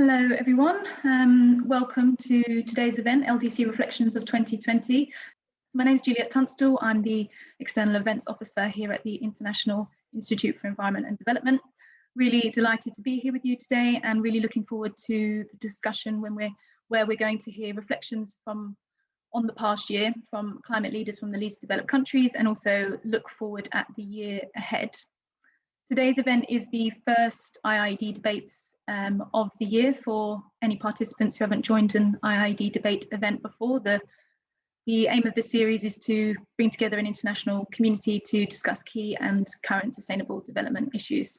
Hello everyone, um, welcome to today's event, LDC Reflections of 2020. my name is Juliet Tunstall, I'm the External Events Officer here at the International Institute for Environment and Development. Really delighted to be here with you today and really looking forward to the discussion when we're, where we're going to hear reflections from on the past year from climate leaders from the least developed countries and also look forward at the year ahead. Today's event is the first IIED debates um, of the year for any participants who haven't joined an IIED debate event before. The, the aim of this series is to bring together an international community to discuss key and current sustainable development issues.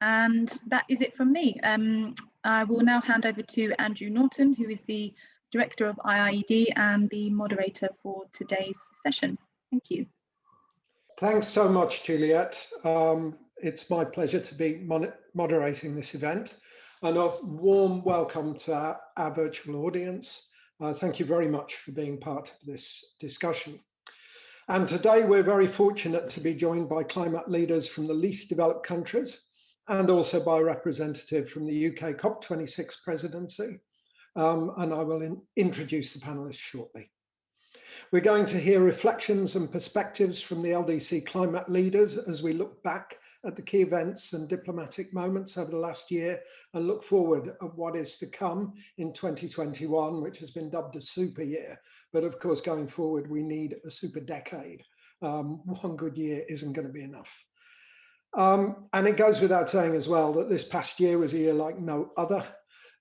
And that is it from me. Um, I will now hand over to Andrew Norton, who is the Director of IIED and the moderator for today's session. Thank you. Thanks so much, Juliet. Um, it's my pleasure to be moderating this event and a warm welcome to our, our virtual audience. Uh, thank you very much for being part of this discussion. And today we're very fortunate to be joined by climate leaders from the least developed countries and also by a representative from the UK COP26 presidency. Um, and I will in introduce the panelists shortly. We're going to hear reflections and perspectives from the LDC climate leaders as we look back at the key events and diplomatic moments over the last year and look forward at what is to come in 2021, which has been dubbed a super year. But of course, going forward, we need a super decade. Um, one good year isn't going to be enough. Um, and it goes without saying as well that this past year was a year like no other.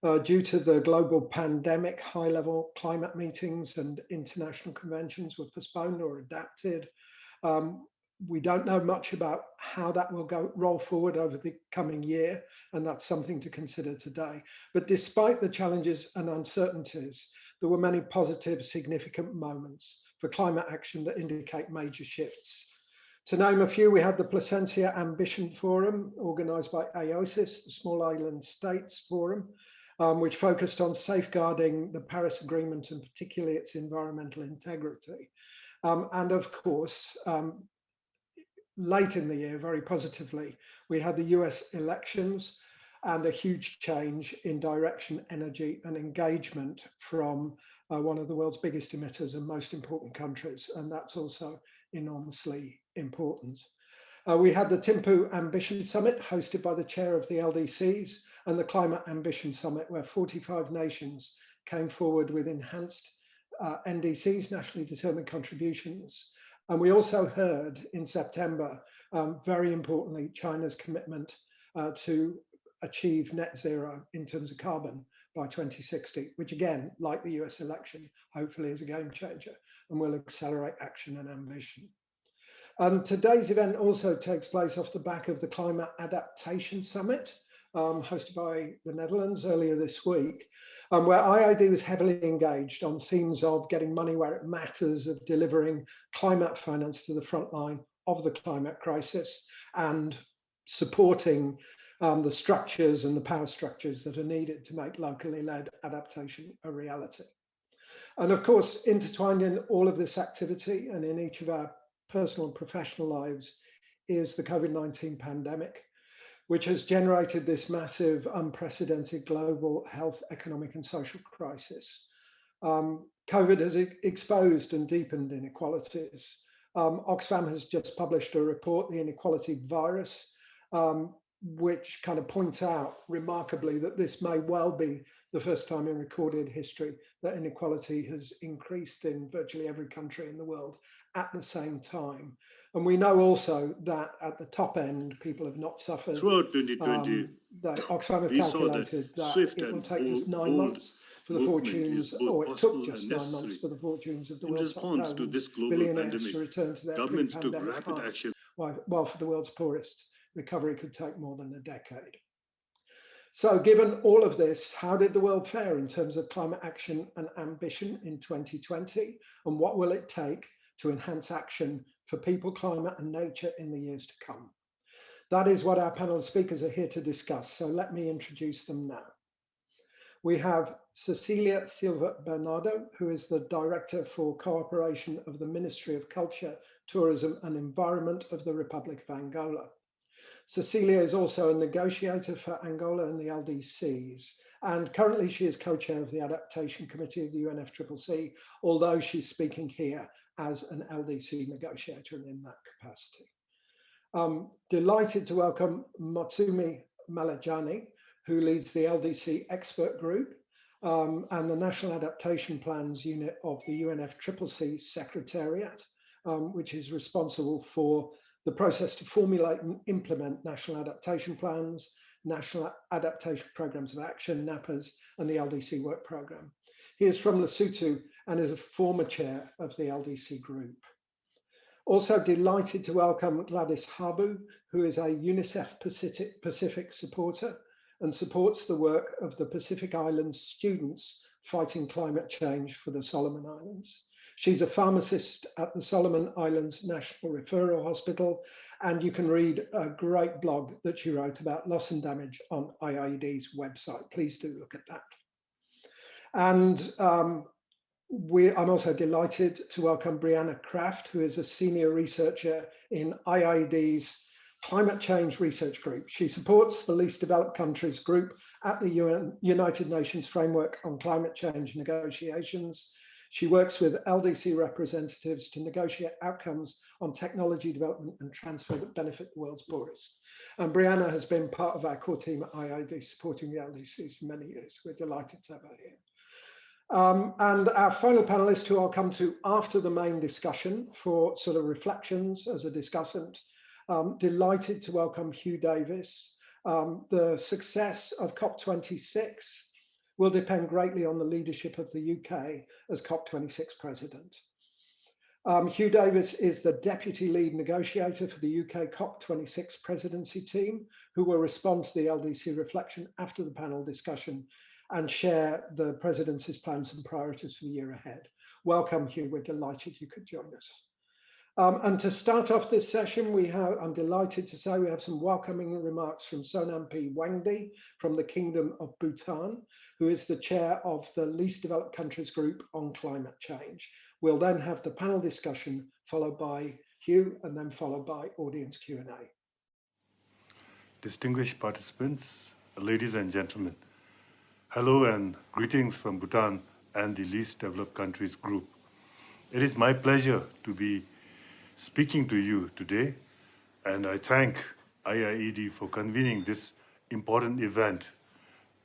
Uh, due to the global pandemic, high level climate meetings and international conventions were postponed or adapted. Um, we don't know much about how that will go roll forward over the coming year, and that's something to consider today. But despite the challenges and uncertainties, there were many positive, significant moments for climate action that indicate major shifts. To name a few, we had the Placencia Ambition Forum, organised by AOSIS, the Small Island States Forum, um, which focused on safeguarding the Paris Agreement and particularly its environmental integrity. Um, and of course, um, late in the year, very positively, we had the US elections and a huge change in direction, energy and engagement from uh, one of the world's biggest emitters and most important countries. And that's also enormously important. Uh, we had the Thimphu Ambition Summit hosted by the chair of the LDCs and the Climate Ambition Summit where 45 nations came forward with enhanced uh, NDCs, nationally determined contributions, and we also heard in September, um, very importantly, China's commitment uh, to achieve net zero in terms of carbon by 2060, which again, like the US election, hopefully is a game changer and will accelerate action and ambition. Um, today's event also takes place off the back of the Climate Adaptation Summit, um, hosted by the Netherlands earlier this week, um, where IIED was heavily engaged on themes of getting money where it matters, of delivering climate finance to the front line of the climate crisis, and supporting um, the structures and the power structures that are needed to make locally led adaptation a reality. And of course, intertwined in all of this activity and in each of our personal and professional lives is the COVID-19 pandemic, which has generated this massive, unprecedented global health, economic, and social crisis. Um, COVID has exposed and deepened inequalities. Um, Oxfam has just published a report, The Inequality Virus, um, which kind of points out remarkably that this may well be the first time in recorded history that inequality has increased in virtually every country in the world at the same time. And we know also that at the top end, people have not suffered. Throughout 2020, um, that Oxfam have calculated that, that it will take us nine months for the fortunes, or it took just nine months for the fortunes of the in world's response to this global pandemic, to return to their governments took rapid action. While, while for the world's poorest, recovery could take more than a decade. So given all of this, how did the world fare in terms of climate action and ambition in 2020? And what will it take to enhance action for people, climate and nature in the years to come. That is what our panel of speakers are here to discuss. So let me introduce them now. We have Cecilia Silva Bernardo, who is the Director for Cooperation of the Ministry of Culture, Tourism and Environment of the Republic of Angola. Cecilia is also a negotiator for Angola and the LDCs. And currently she is co-chair of the Adaptation Committee of the UNFCCC, although she's speaking here as an LDC negotiator and in that capacity. Um, delighted to welcome Motsomi Maletjane, who leads the LDC expert group um, and the National Adaptation Plans Unit of the UNFCCC Secretariat, um, which is responsible for the process to formulate and implement national adaptation plans, national adaptation programs of action, NAPAs, and the LDC work program. He is from Lesotho and is a former chair of the LDC group. Also delighted to welcome Gladys Habu, who is a UNICEF Pacific, Pacific supporter and supports the work of the Pacific Islands students fighting climate change for the Solomon Islands. She's a pharmacist at the Solomon Islands National Referral Hospital, and you can read a great blog that she wrote about loss and damage on IIED's website. Please do look at that. And um, we, I'm also delighted to welcome Brianna Craft, who is a senior researcher in IIED's Climate Change Research Group. She supports the least developed countries group at the UN, United Nations Framework on Climate Change negotiations. She works with LDC representatives to negotiate outcomes on technology development and transfer that benefit the world's poorest. And Brianna has been part of our core team at IIED supporting the LDCs for many years. We're delighted to have her here. Um, and our final panelist, who I'll come to after the main discussion for sort of reflections as a discussant, um, delighted to welcome Hugh Davis. Um, the success of COP26 will depend greatly on the leadership of the UK as COP26 president. Um, Hugh Davis is the deputy lead negotiator for the UK COP26 presidency team, who will respond to the LDC reflection after the panel discussion and share the presidency's plans and priorities for the year ahead. Welcome, Hugh. We're delighted you could join us. Um, and to start off this session, we have, I'm delighted to say we have some welcoming remarks from Sonam P. Wangdi from the Kingdom of Bhutan, who is the chair of the Least Developed Countries Group on Climate Change. We'll then have the panel discussion followed by Hugh and then followed by audience Q&A. Distinguished participants, ladies and gentlemen, Hello and greetings from Bhutan and the Least Developed Countries Group. It is my pleasure to be speaking to you today, and I thank IIED for convening this important event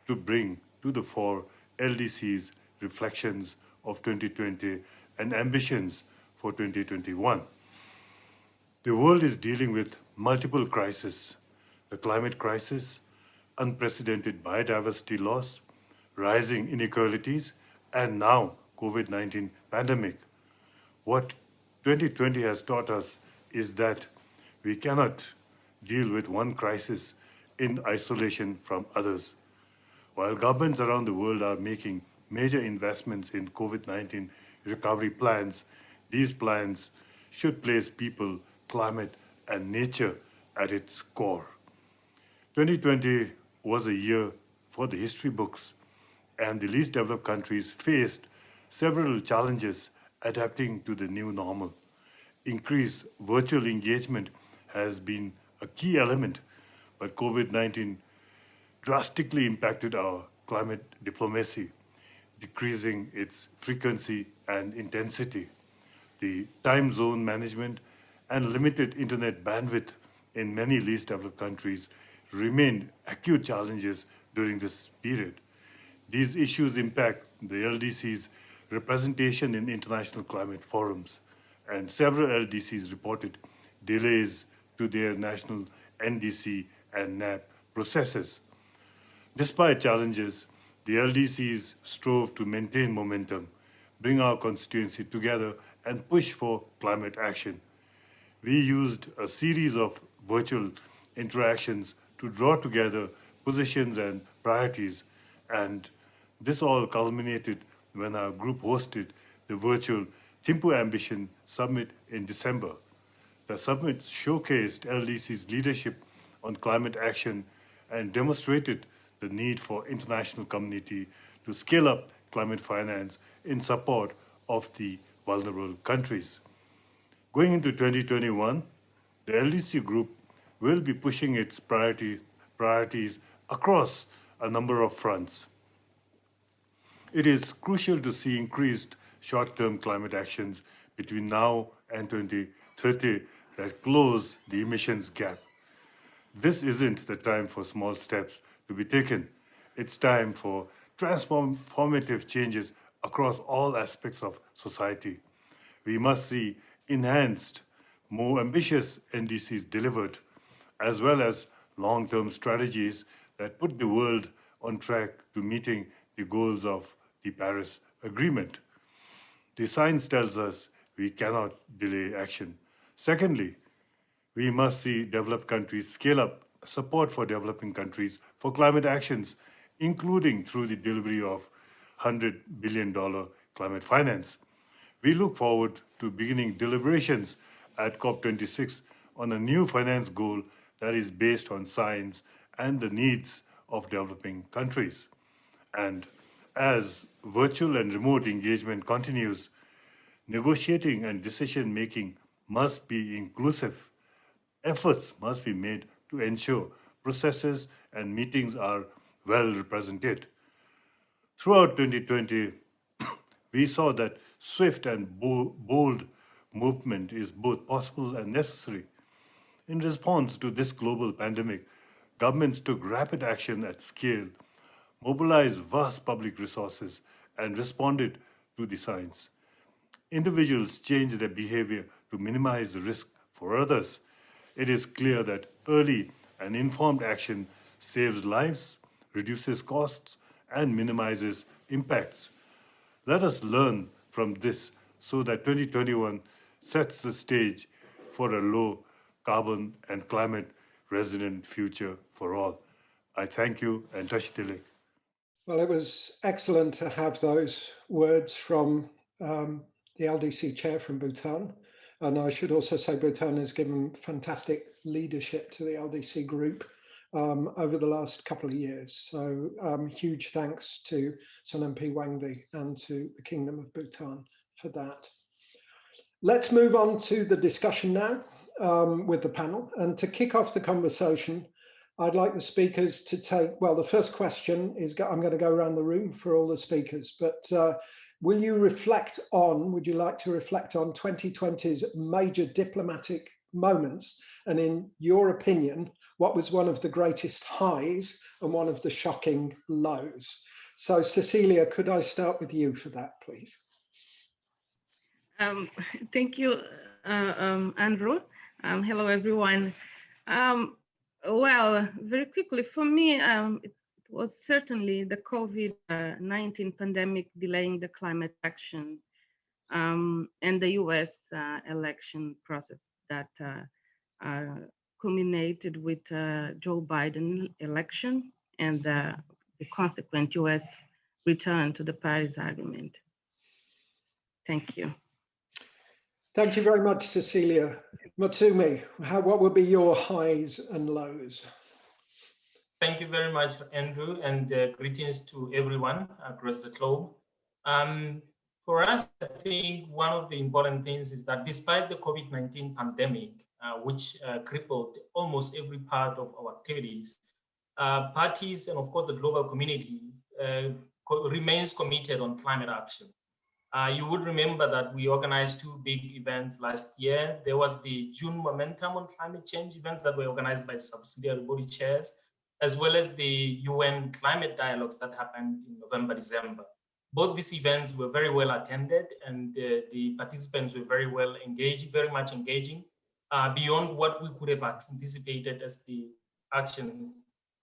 to bring to the fore LDC's reflections of 2020 and ambitions for 2021. The world is dealing with multiple crises, the climate crisis, unprecedented biodiversity loss, rising inequalities, and now COVID-19 pandemic. What 2020 has taught us is that we cannot deal with one crisis in isolation from others. While governments around the world are making major investments in COVID-19 recovery plans, these plans should place people, climate, and nature at its core. 2020 was a year for the history books and the least developed countries faced several challenges adapting to the new normal. Increased virtual engagement has been a key element, but COVID-19 drastically impacted our climate diplomacy, decreasing its frequency and intensity. The time zone management and limited internet bandwidth in many least developed countries remained acute challenges during this period. These issues impact the LDC's representation in international climate forums, and several LDCs reported delays to their national NDC and NAP processes. Despite challenges, the LDCs strove to maintain momentum, bring our constituency together, and push for climate action. We used a series of virtual interactions to draw together positions and priorities and this all culminated when our group hosted the virtual Thimphu Ambition Summit in December. The summit showcased LDC's leadership on climate action and demonstrated the need for international community to scale up climate finance in support of the vulnerable countries. Going into 2021, the LDC group will be pushing its priority, priorities across a number of fronts. It is crucial to see increased short-term climate actions between now and 2030 that close the emissions gap. This isn't the time for small steps to be taken. It's time for transformative changes across all aspects of society. We must see enhanced, more ambitious NDCs delivered, as well as long-term strategies that put the world on track to meeting the goals of the Paris Agreement. The science tells us we cannot delay action. Secondly, we must see developed countries scale up support for developing countries for climate actions, including through the delivery of $100 billion climate finance. We look forward to beginning deliberations at COP26 on a new finance goal that is based on science and the needs of developing countries. And as virtual and remote engagement continues, negotiating and decision making must be inclusive. Efforts must be made to ensure processes and meetings are well represented. Throughout 2020, we saw that swift and bold movement is both possible and necessary. In response to this global pandemic, governments took rapid action at scale, mobilized vast public resources, and responded to the science. Individuals changed their behavior to minimize the risk for others. It is clear that early and informed action saves lives, reduces costs, and minimizes impacts. Let us learn from this so that 2021 sets the stage for a low carbon and climate resilient future for all. I thank you and Tashi Delek. Well, it was excellent to have those words from um, the LDC chair from Bhutan. And I should also say Bhutan has given fantastic leadership to the LDC group um, over the last couple of years. So um, huge thanks to Sonam P. Wangdi and to the Kingdom of Bhutan for that. Let's move on to the discussion now um, with the panel. And to kick off the conversation, I'd like the speakers to take, well, the first question is, I'm going to go around the room for all the speakers, but uh, will you reflect on, would you like to reflect on 2020's major diplomatic moments? And in your opinion, what was one of the greatest highs and one of the shocking lows? So Cecilia, could I start with you for that, please? Um, thank you, uh, um, Andrew. Um, hello, everyone. Um, well, very quickly, for me, um, it was certainly the COVID-19 pandemic delaying the climate action um, and the US uh, election process that uh, uh, culminated with uh, Joe Biden election and the consequent US return to the Paris Agreement. Thank you. Thank you very much, Cecilia. Motsomi, how, what would be your highs and lows? Thank you very much, Andrew, and uh, greetings to everyone across the globe. Um, for us, I think one of the important things is that despite the COVID-19 pandemic, uh, which uh, crippled almost every part of our activities, uh, parties and of course the global community uh, co remains committed on climate action. Uh, you would remember that we organized two big events last year. There was the June Momentum on Climate Change events that were organized by subsidiary body chairs, as well as the UN climate dialogues that happened in November, December. Both these events were very well attended and uh, the participants were very well engaged, very much engaging, uh, beyond what we could have anticipated as the action.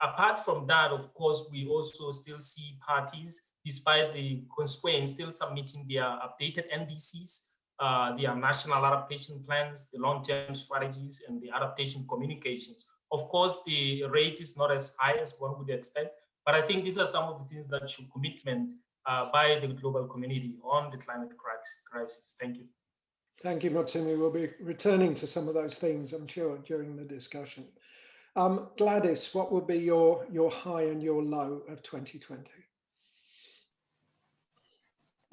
Apart from that, of course, we also still see parties despite the constraints, still submitting their updated NDCs, uh, their national adaptation plans, the long-term strategies, and the adaptation communications. Of course, the rate is not as high as one would expect, but I think these are some of the things that show commitment uh, by the global community on the climate crisis. Thank you. Thank you, Motsomi. We'll be returning to some of those things, I'm sure, during the discussion. Um, Gladys, what would be your, your high and your low of 2020?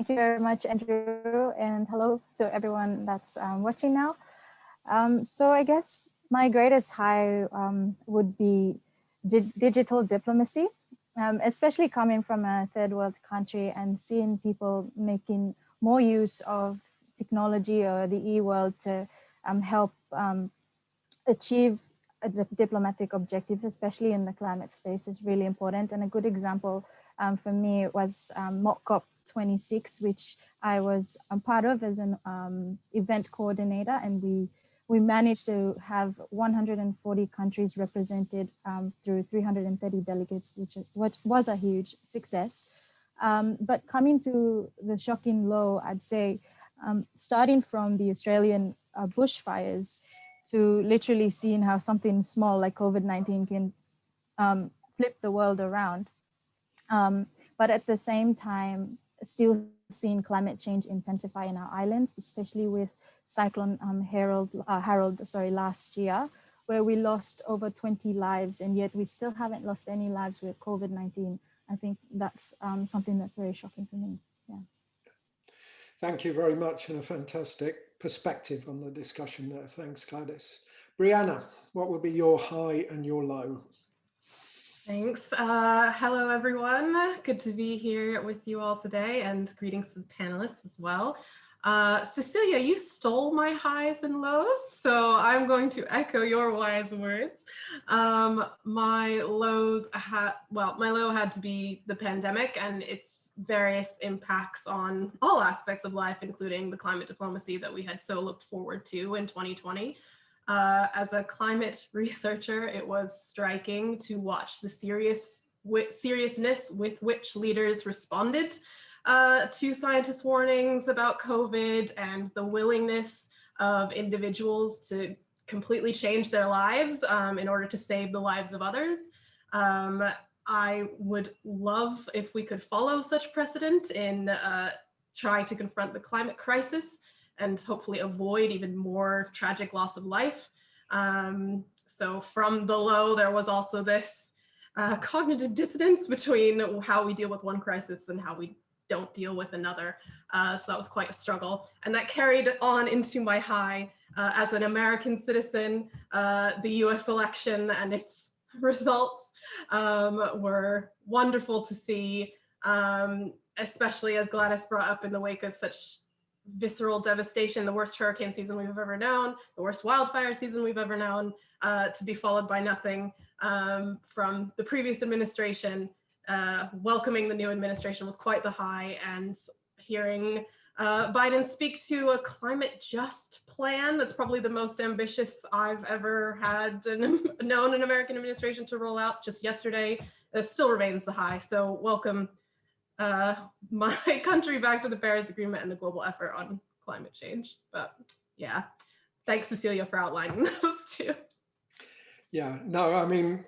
Thank you very much, Andrew, and hello to everyone that's um, watching now. Um, so I guess my greatest high um, would be di digital diplomacy, um, especially coming from a third world country and seeing people making more use of technology or the e-world to um, help um, achieve diplomatic objectives, especially in the climate space is really important. And a good example for me was um, Mock COP 26, which I was a part of as an um, event coordinator. And we, we managed to have 140 countries represented um, through 330 delegates, which, which was a huge success. Um, but coming to the shocking low, I'd say, um, starting from the Australian uh, bushfires, to literally seeing how something small like COVID-19 can um, flip the world around. Um, but at the same time, still seeing climate change intensify in our islands, especially with Cyclone um, Harold, uh, Harold, sorry, last year, where we lost over 20 lives, and yet we still haven't lost any lives with COVID-19. I think that's um, something that's very shocking for me. Yeah. Thank you very much and a fantastic perspective on the discussion there. Thanks, Gladys. Brianna, what would be your high and your low? Thanks. Uh, hello, everyone. Good to be here with you all today and greetings to the panelists as well. Uh, Cecilia, you stole my highs and lows, so I'm going to echo your wise words. Um, my lows had, well, my low had to be the pandemic and its various impacts on all aspects of life, including the climate diplomacy that we had so looked forward to in 2020. Uh, as a climate researcher, it was striking to watch the serious seriousness with which leaders responded uh, to scientists' warnings about COVID and the willingness of individuals to completely change their lives um, in order to save the lives of others. Um, I would love if we could follow such precedent in uh, trying to confront the climate crisis and hopefully avoid even more tragic loss of life. Um, so from the low, there was also this uh, cognitive dissonance between how we deal with one crisis and how we don't deal with another. Uh, so that was quite a struggle. And that carried on into my high uh, as an American citizen, uh, the US election and its results um, were wonderful to see, um, especially as Gladys brought up in the wake of such visceral devastation, the worst hurricane season we've ever known, the worst wildfire season we've ever known, uh, to be followed by nothing um, from the previous administration. Uh, welcoming the new administration was quite the high and hearing uh, Biden speak to a climate just plan that's probably the most ambitious I've ever had an, known an American administration to roll out just yesterday. It still remains the high. So welcome uh, my country back to the Paris Agreement and the global effort on climate change. But yeah, thanks Cecilia for outlining those two. Yeah, no, I mean,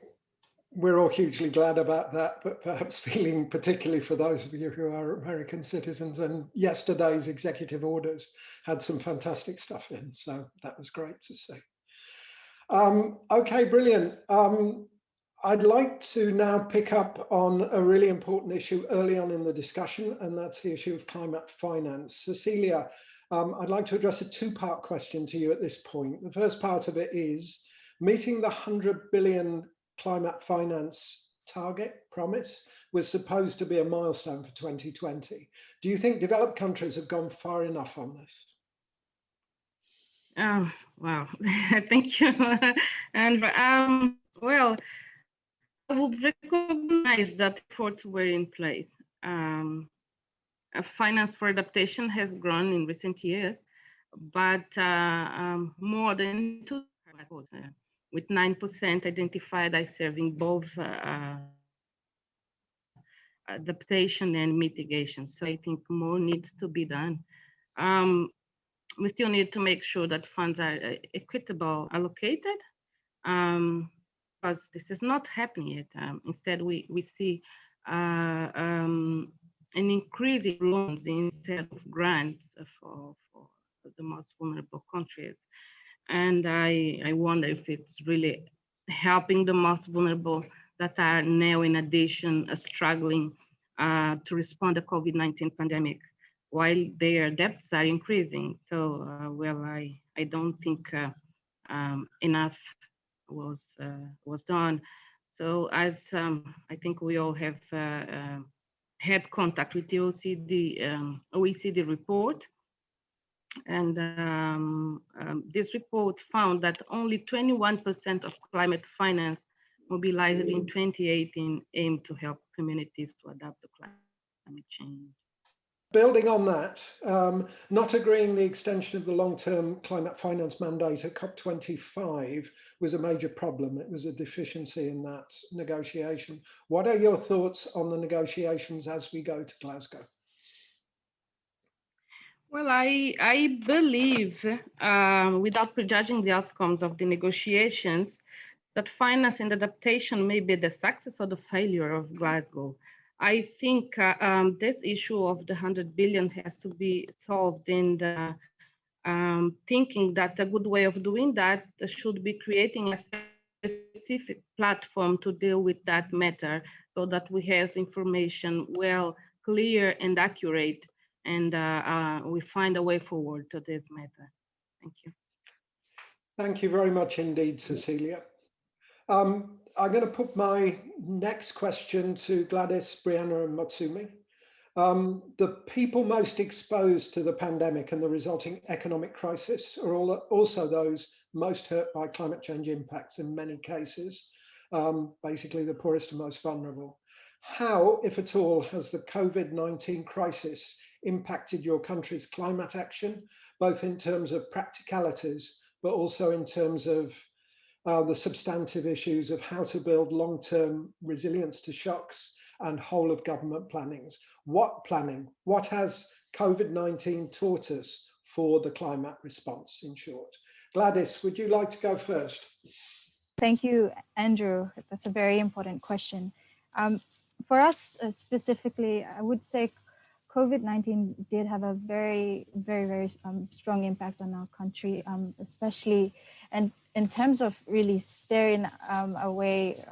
we're all hugely glad about that, but perhaps feeling particularly for those of you who are American citizens and yesterday's executive orders had some fantastic stuff in. So that was great to see. Um, okay, brilliant. Um, I'd like to now pick up on a really important issue early on in the discussion, and that's the issue of climate finance. Cecilia, um, I'd like to address a two-part question to you at this point. The first part of it is meeting the 100 billion climate finance target promise was supposed to be a milestone for 2020. Do you think developed countries have gone far enough on this? Oh, wow. Thank you. and um, well, would recognize that efforts were in place. Um, finance for adaptation has grown in recent years, but uh, um, more than two with 9% identified as serving both uh, adaptation and mitigation. So I think more needs to be done. Um, we still need to make sure that funds are uh, equitable allocated um, because this is not happening yet. Um, instead, we, we see uh, um, an increase in loans instead of grants for, for the most vulnerable countries. And I, I wonder if it's really helping the most vulnerable that are now in addition uh, struggling uh, to respond to COVID-19 pandemic while their debts are increasing. So, uh, well, I, I don't think uh, um, enough was was done. So as um, I think we all have had contact with the OECD, um, OECD report, and um, um, this report found that only 21% of climate finance mobilized in 2018 aimed to help communities to adapt to climate change. Building on that, um, not agreeing the extension of the long-term climate finance mandate at COP25 was a major problem. It was a deficiency in that negotiation. What are your thoughts on the negotiations as we go to Glasgow? Well, I, I believe, um, without prejudging the outcomes of the negotiations, that finance and adaptation may be the success or the failure of Glasgow. I think uh, um, this issue of the 100 billion has to be solved in the um, thinking that a good way of doing that should be creating a specific platform to deal with that matter so that we have information well clear and accurate and uh, uh, we find a way forward to this matter. Thank you. Thank you very much indeed, Cecilia. Um, I'm going to put my next question to Gladys, Brianna and Motsomi. Um, the people most exposed to the pandemic and the resulting economic crisis are all, also those most hurt by climate change impacts in many cases, um, basically the poorest and most vulnerable. How, if at all, has the COVID-19 crisis impacted your country's climate action, both in terms of practicalities, but also in terms of uh, the substantive issues of how to build long-term resilience to shocks and whole of government plannings. What planning? What has COVID-19 taught us for the climate response in short? Gladys, would you like to go first? Thank you, Andrew. That's a very important question. Um, for us uh, specifically, I would say COVID-19 did have a very, very, very um, strong impact on our country, um, especially and in terms of really staring um, away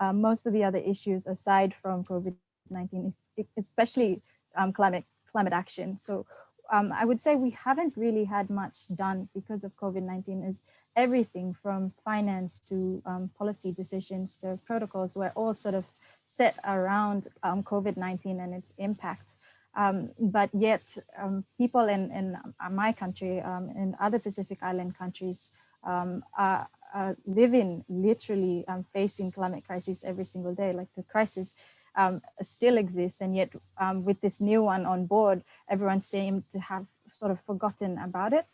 um, most of the other issues aside from COVID-19, especially um, climate climate action. So um, I would say we haven't really had much done because of COVID-19 is everything from finance to policy decisions to protocols were all sort of set around um, COVID-19 and its impacts. Um, but yet um, people in, in my country, um, in other Pacific Island countries, um, are, are, living literally um, facing climate crisis every single day. Like the crisis still exists. And yet with this new one on board, everyone seemed to have sort of forgotten about it.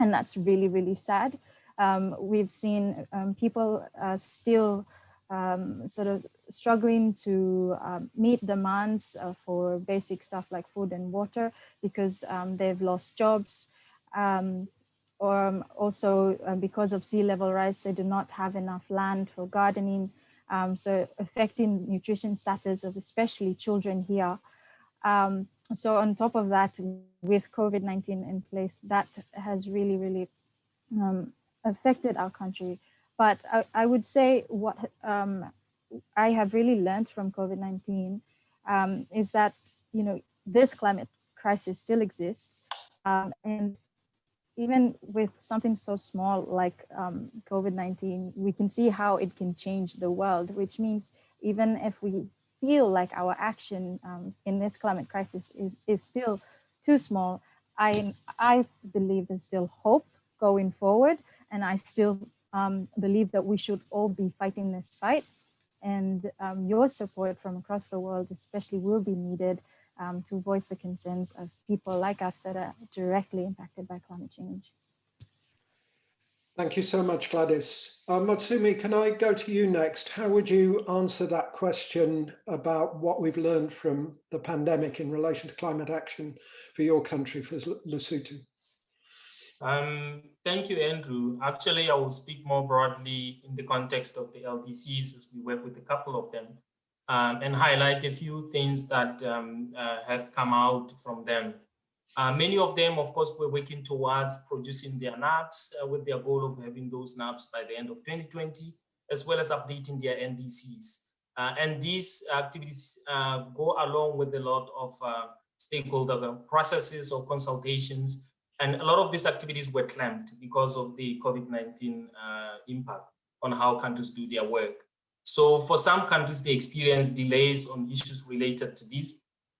And that's really, really sad. we've seen people uh, still um, sort of struggling to um, meet demands uh, for basic stuff like food and water because um, they've lost jobs um, um, also uh, because of sea level rise, they do not have enough land for gardening. Um, so affecting nutrition status of especially children here. so on top of that, with COVID-19 in place, that has really, really affected our country but I, I would say what um, I have really learned from COVID-19 um, is that, you know, this climate crisis still exists. Um, and even with something so small like um, COVID-19, we can see how it can change the world, which means even if we feel like our action um, in this climate crisis is, is still too small, I, I believe there's still hope going forward. And I still um, believe that we should all be fighting this fight. And um, your support from across the world especially will be needed um, to voice the concerns of people like us that are directly impacted by climate change. Thank you so much, Gladys. Uh, Motsomi, can I go to you next? How would you answer that question about what we've learned from the pandemic in relation to climate action for your country, for Lesotho? Um, thank you, Andrew. Actually, I will speak more broadly in the context of the LDCs as we work with a couple of them um, and highlight a few things that um, uh, have come out from them. Uh, many of them, of course, were working towards producing their NAPs uh, with their goal of having those NAPs by the end of 2020, as well as updating their NDCs. Uh, and these activities uh, go along with a lot of uh, stakeholder processes or consultations And a lot of these activities were clamped because of the COVID-19 uh, impact on how countries do their work. So for some countries, they experience delays on issues related to this.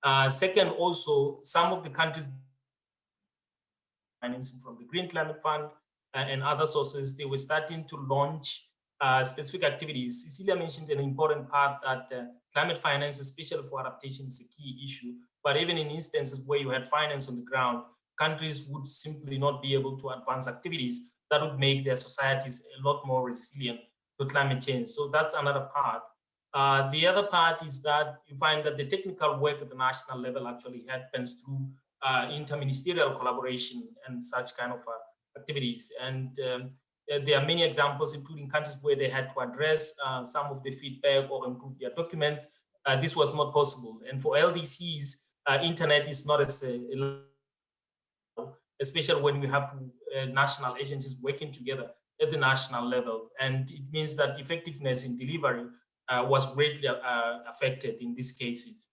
Uh, second, also, some of the countries financing from the Green Climate Fund uh, and other sources, they were starting to launch uh, specific activities. Cecilia mentioned an important part that uh, climate finance, especially for adaptation, is a key issue. But even in instances where you had finance on the ground, countries would simply not be able to advance activities that would make their societies a lot more resilient to climate change. So that's another part. Uh, the other part is that you find that the technical work at the national level actually happens through uh, interministerial collaboration and such kind of uh, activities. And um, there are many examples, including countries where they had to address uh, some of the feedback or improve their documents. Uh, this was not possible. And for LDCs, uh, internet is not as especially when we have national agencies working together at the national level. And it means that effectiveness in delivery uh, was greatly uh, affected in these cases.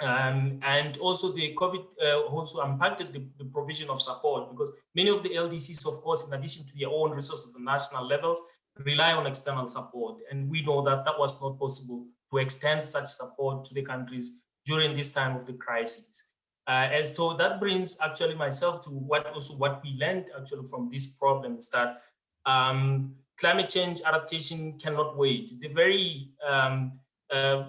Um, and also the COVID uh, also impacted the, the, provision of support because many of the LDCs, of course, in addition to their own resources at the national levels, rely on external support. And we know that that was not possible to extend such support to the countries during this time of the crisis. Uh, and so that brings actually myself to what also what we learned actually from this problem is that um, climate change adaptation cannot wait. The very um, uh, uh,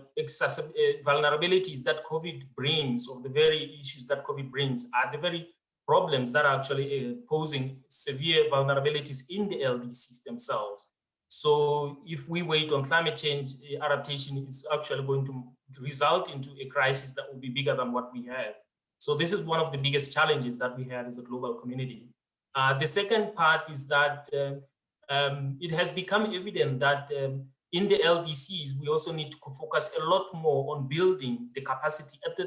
vulnerabilities that COVID brings or the very issues that COVID brings are the very problems that are actually uh, posing severe vulnerabilities in the LDCs themselves. So if we wait on climate change uh, adaptation, it's actually going to result into a crisis that will be bigger than what we have. So this is one of the biggest challenges that we have as a global community. Uh, the second part is that uh, um, it has become evident that um, in the LDCs, we also need to focus a lot more on building the capacity at the,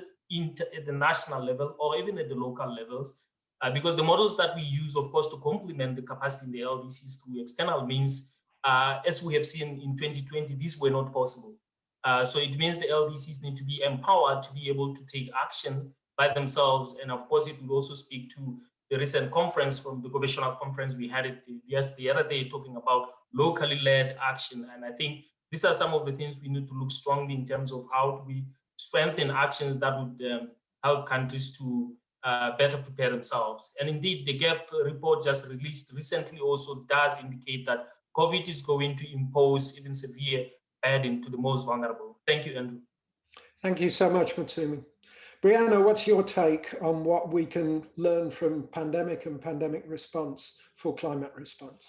at the national level or even at the local levels, uh, because the models that we use, of course, to complement the capacity in the LDCs through external means, uh, as we have seen in 2020, these were not possible. Uh, so it means the LDCs need to be empowered to be able to take action by themselves. And of course, it will also speak to the recent conference from the Gobeshona conference we had it yes the other day talking about locally led action. And i think these are some of the things we need to look strongly in terms of how we strengthen actions that would um, help countries to uh, better prepare themselves. And indeed the gap report just released recently also does indicate that covid is going to impose even severe burden to the most vulnerable. Thank you andrew. Thank you so much Motsomi. Brianna, what's your take on what we can learn from pandemic and pandemic response for climate response?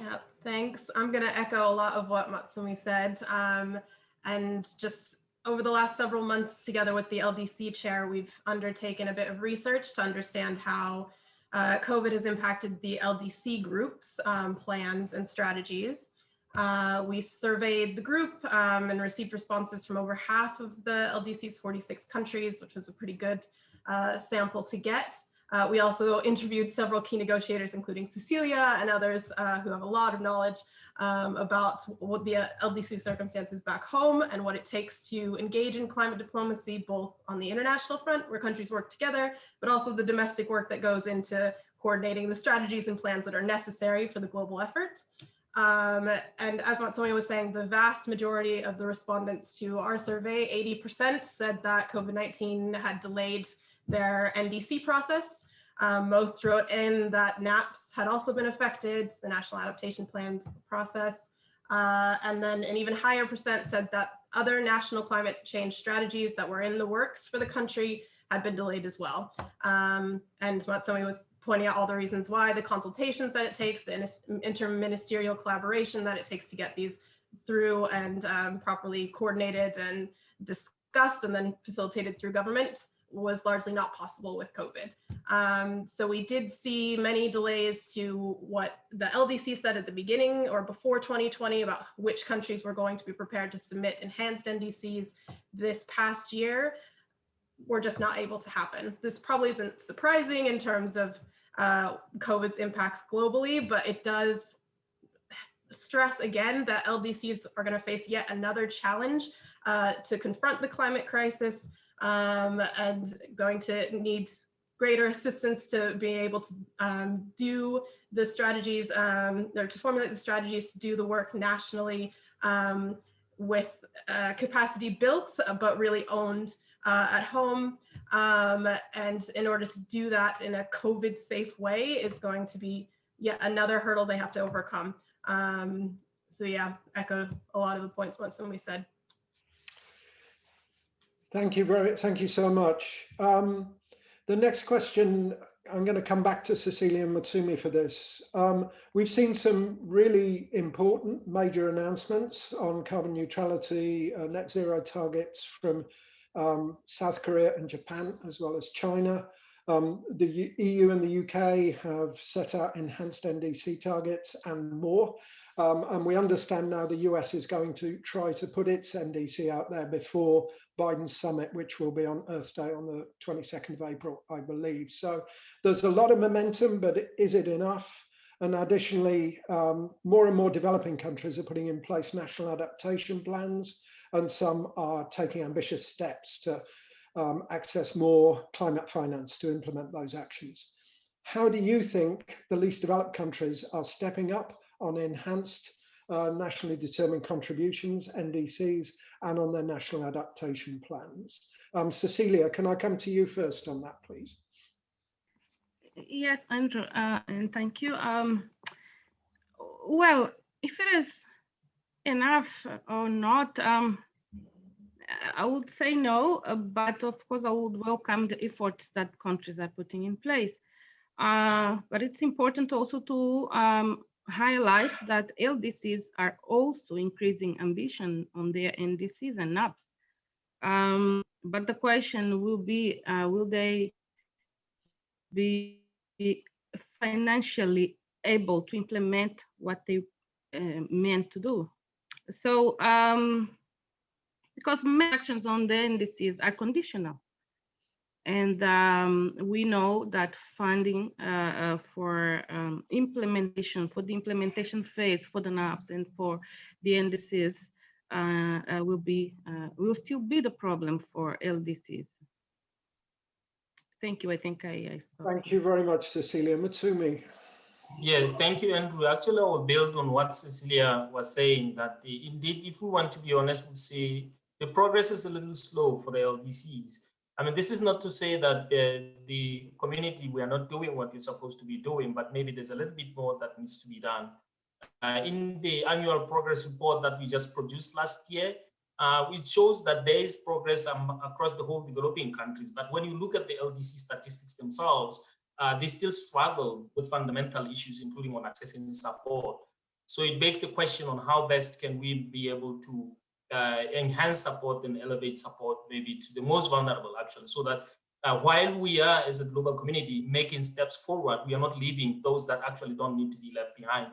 Yeah, thanks. I'm going to echo a lot of what Motsomi said. Um, and just over the last several months together with the LDC chair, we've undertaken a bit of research to understand how uh, COVID has impacted the LDC groups um, plans and strategies. Uh, we surveyed the group um, and received responses from over half of the LDC's 46 countries, which was a pretty good uh, sample to get. Uh, we also interviewed several key negotiators, including Cecilia and others uh, who have a lot of knowledge um, about what the LDC circumstances back home and what it takes to engage in climate diplomacy, both on the international front, where countries work together, but also the domestic work that goes into coordinating the strategies and plans that are necessary for the global effort. Um, and as Motsomi was saying, the vast majority of the respondents to our survey, 80% said that COVID-19 had delayed their NDC process. Um, most wrote in that NAPS had also been affected, the National Adaptation Plan process. Uh, and then an even higher percent said that other national climate change strategies that were in the works for the country had been delayed as well. Um, and Motsomi was pointing out all the reasons why, the consultations that it takes, the interministerial collaboration that it takes to get these through and um, properly coordinated and discussed and then facilitated through government was largely not possible with COVID. Um, so we did see many delays to what the LDC said at the beginning or before 2020 about which countries were going to be prepared to submit enhanced NDCs this past year were just not able to happen. This probably isn't surprising in terms of uh, COVID's impacts globally, but it does stress again that LDCs are going to face yet another challenge uh, to confront the climate crisis um, and going to need greater assistance to be able to um, do the strategies um, or to formulate the strategies to do the work nationally um, with uh, capacity built, but really owned uh, at home. Um, and in order to do that in a COVID safe way is going to be yet another hurdle they have to overcome. Um, so yeah, echo a lot of the points once when we said. Thank you very, thank you so much. Um, the next question, I'm going to come back to Cecilia Motsomi for this. Um, we've seen some really important major announcements on carbon neutrality, uh, net zero targets from um, South Korea and Japan, as well as China. Um, the EU and the UK have set out enhanced NDC targets and more. Um, and we understand now the US is going to try to put its NDC out there before Biden's summit, which will be on Earth Day on the 22nd of April, I believe. So there's a lot of momentum, but is it enough? And additionally, um, more and more developing countries are putting in place national adaptation plans, and some are taking ambitious steps to um, access more climate finance to implement those actions. How do you think the least developed countries are stepping up on enhanced uh, nationally determined contributions, NDCs, and on their national adaptation plans. Um, Cecilia, can I come to you first on that, please? Yes, Andrew, uh, and thank you. Um, well, if it is enough or not, um, I would say no, but of course I would welcome the efforts that countries are putting in place. Uh, but it's important also to um, highlight that LDCs are also increasing ambition on their NDCs and NAPs. Um, but the question will be, uh, will they be financially able to implement what they uh, meant to do? So, um, because actions on the NDCs are conditional. And um, we know that funding uh, uh, for um, implementation, for the implementation phase for the NAPs and for the NDCs uh, uh, will be, uh, will still be the problem for LDCs. Thank you. I think I, I Thank you very much, Cecilia. Motsomi. Yes, thank you, Andrew. Actually, I will build on what Cecilia was saying that the, indeed, if we want to be honest, we'll say the progress is a little slow for the LDCs. I mean, this is not to say that uh, the community, we are not doing what we're supposed to be doing, but maybe there's a little bit more that needs to be done. Uh, in the annual progress report that we just produced last year, uh, it shows that there is progress um, across the whole developing countries. But when you look at the LDC statistics themselves, uh, they still struggle with fundamental issues, including on accessing support. So it begs the question on how best can we be able to uh, enhance support and elevate support maybe to the most vulnerable actually so that uh, while we are as a global community making steps forward we are not leaving those that actually don't need to be left behind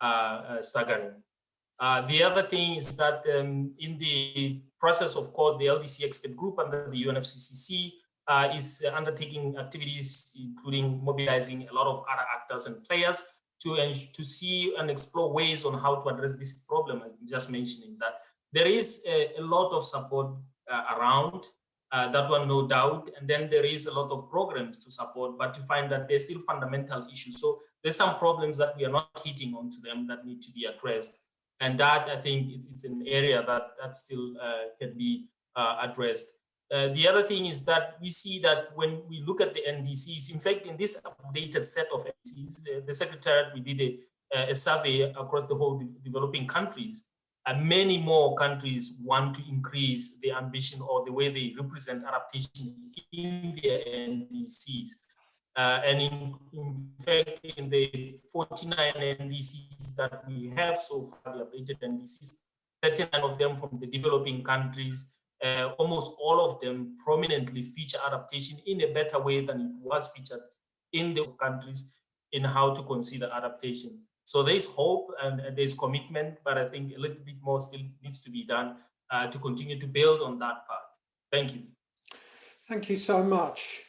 uh, uh staggering uh, the other thing is that um, in the process of course the ldc expert group under the unfccc uh, is undertaking activities including mobilizing a lot of other actors and players to to see and explore ways on how to address this problem as just mentioning that there is a, a lot of support uh, around uh, that one no doubt and then there is a lot of programs to support but you find that there's still fundamental issues. So there's some problems that we are not hitting onto them that need to be addressed and that i think is, is an area that that still uh, can be uh, addressed uh, the other thing is that we see that when we look at the ndcs in fact in this updated set of ndcs the, the secretariat we did a, a survey across the whole de developing countries and many more countries want to increase the ambition or the way they represent adaptation in their NDCs. Uh, and in, in, fact, in the 49 NDCs that we have so far, the updated NDCs, 39 of them from the developing countries, uh, almost all of them prominently feature adaptation in a better way than it was featured in the countries in how to consider adaptation. So there's hope and there's commitment, but I think a little bit more still needs to be done uh, to continue to build on that path. Thank you. Thank you so much,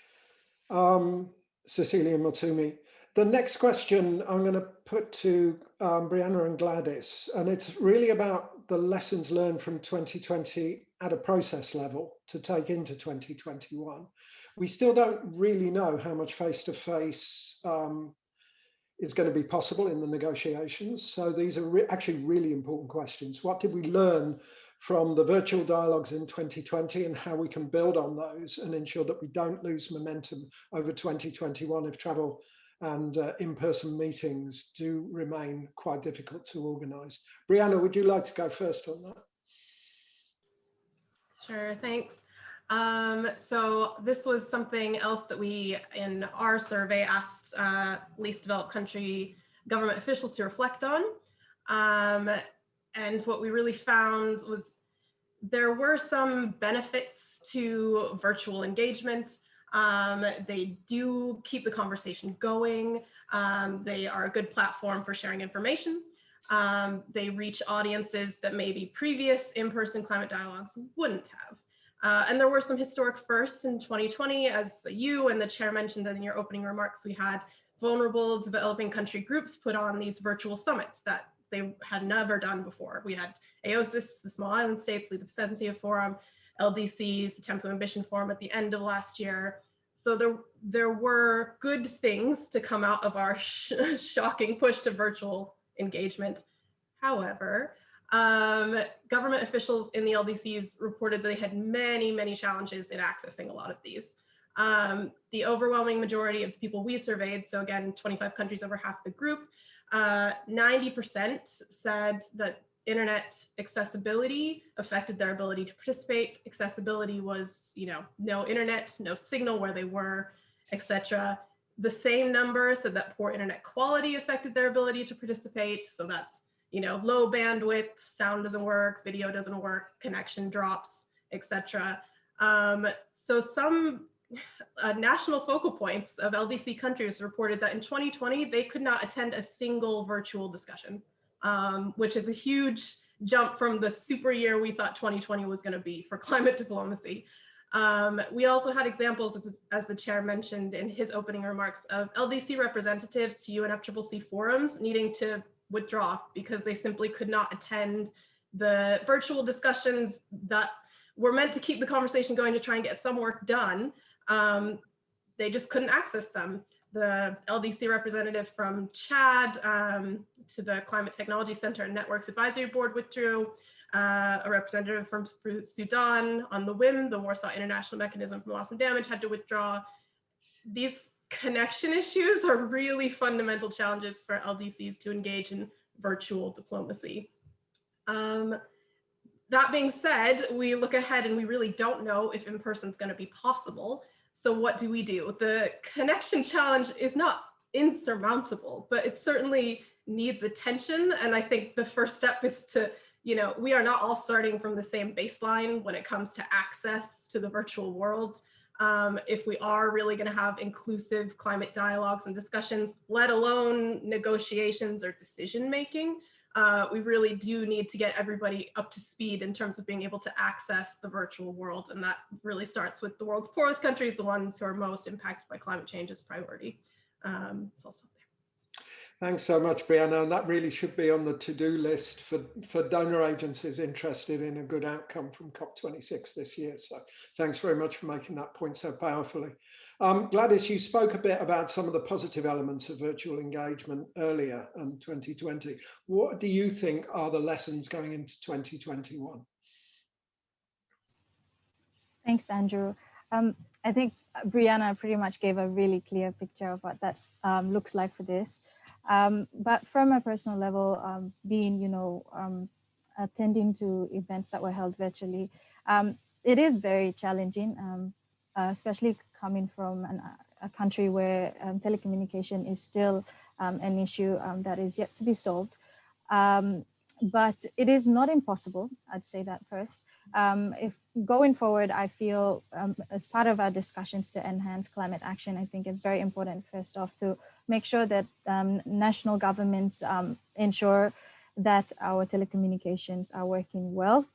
um, Cecilia Motsomi. The next question I'm going to put to um, Brianna and Gladys, and it's really about the lessons learned from 2020 at a process level to take into 2021. we still don't really know how much face-to-face -face, um, is going to be possible in the negotiations. So these are re actually really important questions. What did we learn from the virtual dialogues in 2020 and how we can build on those and ensure that we don't lose momentum over 2021 if travel and uh, in-person meetings do remain quite difficult to organize. Brianna, would you like to go first on that? Sure, thanks. Um, so this was something else that we, in our survey, asked uh, least developed country government officials to reflect on. Um, and what we really found was there were some benefits to virtual engagement. Um, they do keep the conversation going. Um, they are a good platform for sharing information. Um, they reach audiences that maybe previous in-person climate dialogues wouldn't have. Uh, and there were some historic firsts in 2020, as you and the chair mentioned in your opening remarks, we had vulnerable developing country groups put on these virtual summits that they had never done before. We had AOSIS, the Small Island States, Lead the Placencia Forum, LDCs, the Thimphu Ambition Forum at the end of last year. So there, there were good things to come out of our sh shocking push to virtual engagement. However, um, government officials in the LDCs reported they had many, many challenges in accessing a lot of these. Um, the overwhelming majority of the people we surveyed, so again, 25 countries over half the group, 90% uh, said that internet accessibility affected their ability to participate. Accessibility was, you know, no internet, no signal where they were, etc. The same number said that poor internet quality affected their ability to participate. So that's you know, low bandwidth, sound doesn't work, video doesn't work, connection drops, etc. Um, so some uh, national focal points of LDC countries reported that in 2020, they could not attend a single virtual discussion, um, which is a huge jump from the super year we thought 2020 was going to be for climate diplomacy. Um, we also had examples, as, as, the chair mentioned in his opening remarks, of LDC representatives to UNFCCC forums needing to withdraw because they simply could not attend the virtual discussions that were meant to keep the conversation going to try and get some work done. Um, they just couldn't access them. The LDC representative from Chad um, to the Climate Technology Center and Networks Advisory Board withdrew. Uh, a representative from Sudan on the WIM, the Warsaw International Mechanism for Loss and Damage had to withdraw. These connection issues are really fundamental challenges for LDCs to engage in virtual diplomacy. Um, that being said, we look ahead and we really don't know if in-person is going to be possible. So what do we do? The connection challenge is not insurmountable, but it certainly needs attention. And I think the first step is to, you know, we are not all starting from the same baseline when it comes to access to the virtual world um, if we are really going to have inclusive climate dialogues and discussions, let alone negotiations or decision making, uh, we really do need to get everybody up to speed in terms of being able to access the virtual world. And that really starts with the world's poorest countries, the ones who are most impacted by climate change as priority. Um, so I'll stop there. Thanks so much, Brianna. And that really should be on the to-do list for, for donor agencies interested in a good outcome from COP26 this year. So thanks very much for making that point so powerfully. Um, Gladys, you spoke a bit about some of the positive elements of virtual engagement earlier in 2020. What do you think are the lessons going into 2021? Thanks, Andrew. Um, I think Brianna pretty much gave a really clear picture of what that um, looks like for this. Um, but from a personal level, um, being, you know, um, attending to events that were held virtually, it is very challenging, uh, especially coming from an, a country where um, telecommunication is still an issue that is yet to be solved. but it is not impossible, I'd say that first. if going forward, I feel um, as part of our discussions to enhance climate action, I think it's very important first off to make sure that um, national governments um, ensure that our telecommunications are working well,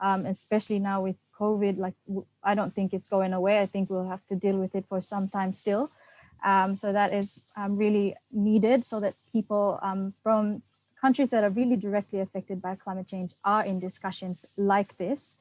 um, especially now with COVID, like I don't think it's going away. I think we'll have to deal with it for some time still. Um, so that is um, really needed so that people from countries that are really directly affected by climate change are in discussions like this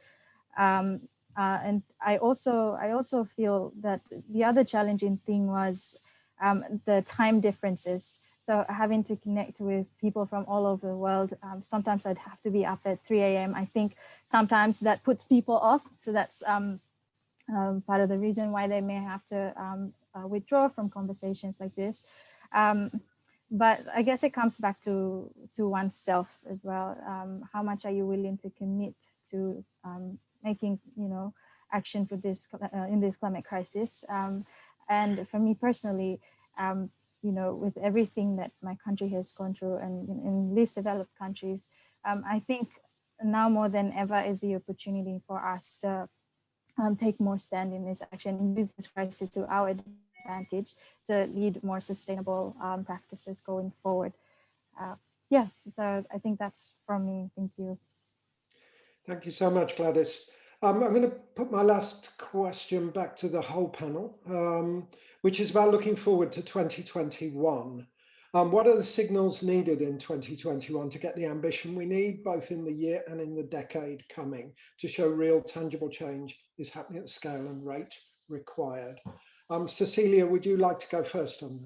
um, uh, and I also I also feel that the other challenging thing was um, the time differences. So having to connect with people from all over the world, um, sometimes I'd have to be up at 3 a.m. I think sometimes that puts people off. So that's um, um, part of the reason why they may have to um, uh, withdraw from conversations like this. Um, but I guess it comes back to, to oneself as well. Um, how much are you willing to commit to making, you know, action for this uh, in this climate crisis? and for me personally, you know, with everything that my country has gone through and in, in least developed countries, um, I think now more than ever is the opportunity for us to um, take more stand in this action and use this crisis to our advantage to lead more sustainable um, practices going forward. Uh, yeah, so I think that's from me. Thank you. Thank you so much, Gladys. Um, I'm going to put my last question back to the whole panel, um, which is about looking forward to 2021. Um, what are the signals needed in 2021 to get the ambition we need, both in the year and in the decade coming, to show real tangible change is happening at the scale and rate required? Um, Cecilia, would you like to go first on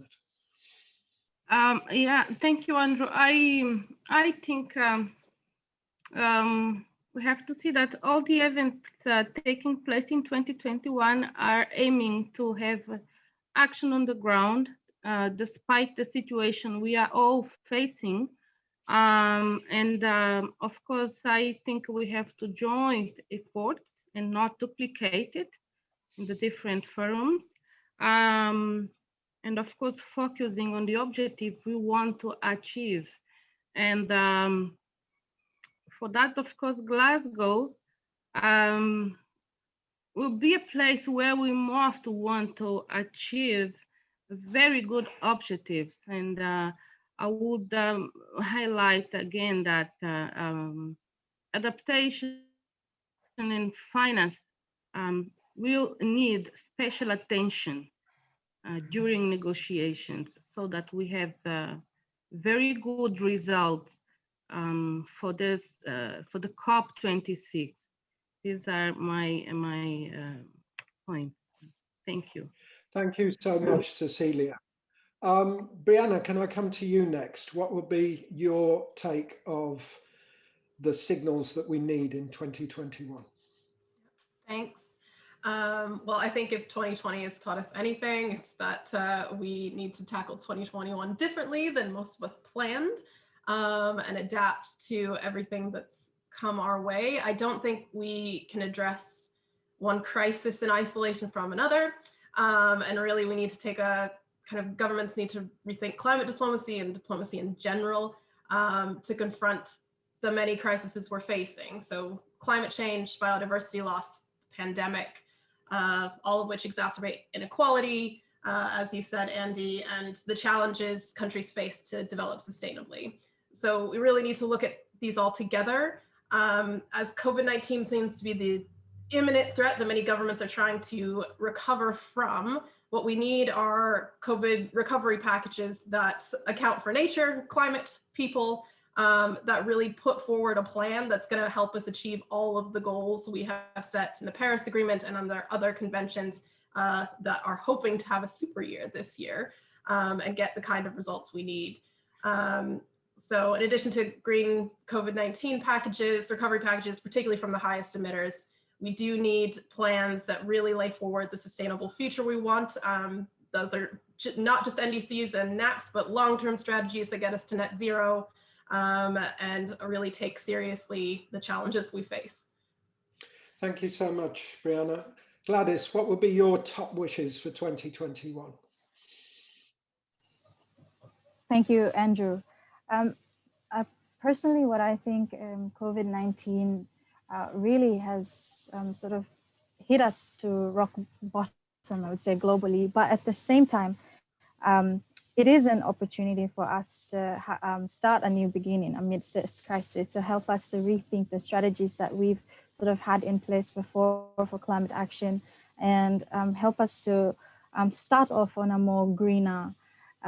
that? Um, yeah, thank you, Andrew. I I think um, um, we have to see that all the events uh, taking place in 2021 are aiming to have action on the ground, uh, despite the situation we are all facing. Um, and um, of course, I think we have to join efforts and not duplicate it in the different forums. Um, and of course, focusing on the objective we want to achieve. And um, for that, of course, Glasgow um, will be a place where we must want to achieve very good objectives. And uh, I would um, highlight again that uh, um, adaptation and finance um, will need special attention uh, during negotiations so that we have uh, very good results um, for this uh, for the COP26. These are my my uh, points. Thank you. Thank you so much, Cecilia. Um, Brianna, can I come to you next? What would be your take of the signals that we need in 2021? Thanks. Um, well, I think if 2020 has taught us anything, it's that uh, we need to tackle 2021 differently than most of us planned um, and adapt to everything that's come our way. I don't think we can address one crisis in isolation from another. Um, and really we need to take a kind of governments need to rethink climate diplomacy and diplomacy in general um, to confront the many crises we're facing. So climate change, biodiversity loss, pandemic, uh, all of which exacerbate inequality, uh, as you said, Andy, and the challenges countries face to develop sustainably. So we really need to look at these all together um, as COVID-19 seems to be the imminent threat that many governments are trying to recover from. What we need are COVID recovery packages that account for nature, climate, people, um, that really put forward a plan that's going to help us achieve all of the goals we have set in the Paris Agreement and under other conventions uh, that are hoping to have a super year this year um, and get the kind of results we need. Um, so in addition to green COVID-19 packages, recovery packages, particularly from the highest emitters, we do need plans that really lay forward the sustainable future we want. Um, those are not just NDCs and NAPs, but long-term strategies that get us to net zero um, and really take seriously the challenges we face. Thank you so much, Brianna. Gladys, what would be your top wishes for 2021? Thank you, Andrew. Um, personally, what I think um, COVID-19 uh, really has um, sort of hit us to rock bottom, I would say globally, but at the same time, um, it is an opportunity for us to um, start a new beginning amidst this crisis to help us to rethink the strategies that we've sort of had in place before for climate action and um, help us to start off on a more greener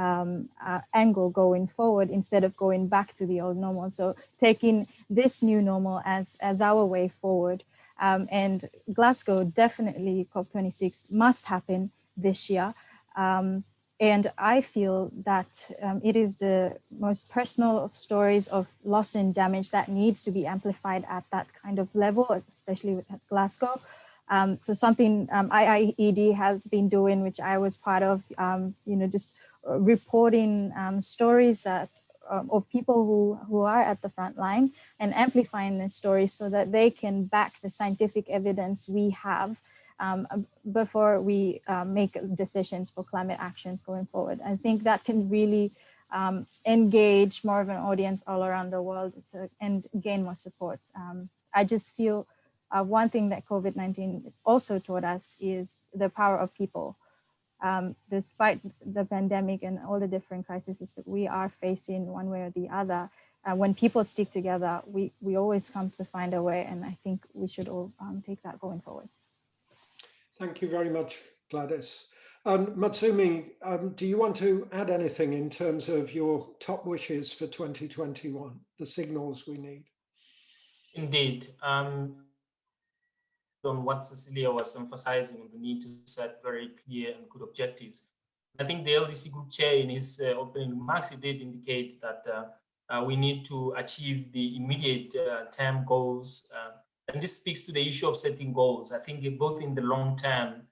um, uh, angle going forward instead of going back to the old normal. So taking this new normal as, as our way forward Um, and Glasgow definitely COP26 must happen this year. Um, and I feel that um, it is the most personal stories of loss and damage that needs to be amplified at that kind of level, especially with Glasgow. Um, so something um, IIED has been doing, which I was part of, um, you know, just reporting um, stories that um, of people who, who are at the front line and amplifying the stories so that they can back the scientific evidence we have um, before we uh, make decisions for climate actions going forward. I think that can really um, engage more of an audience all around the world to, and gain more support. Um, I just feel uh, one thing that COVID-19 also taught us is the power of people. Um, despite the pandemic and all the different crises that we are facing one way or the other, uh, when people stick together, we, we always come to find a way. And I think we should all um, take that going forward. Thank you very much, Gladys. Um, Motsomi, um, do you want to add anything in terms of your top wishes for 2021, the signals we need? Indeed. Um, on what Cecilia was emphasizing on the need to set very clear and good objectives. I think the LDC group chair in his uh, opening remarks, he did indicate that uh, uh, we need to achieve the immediate uh, term goals uh, and this speaks to the issue of setting goals. I think both in the long term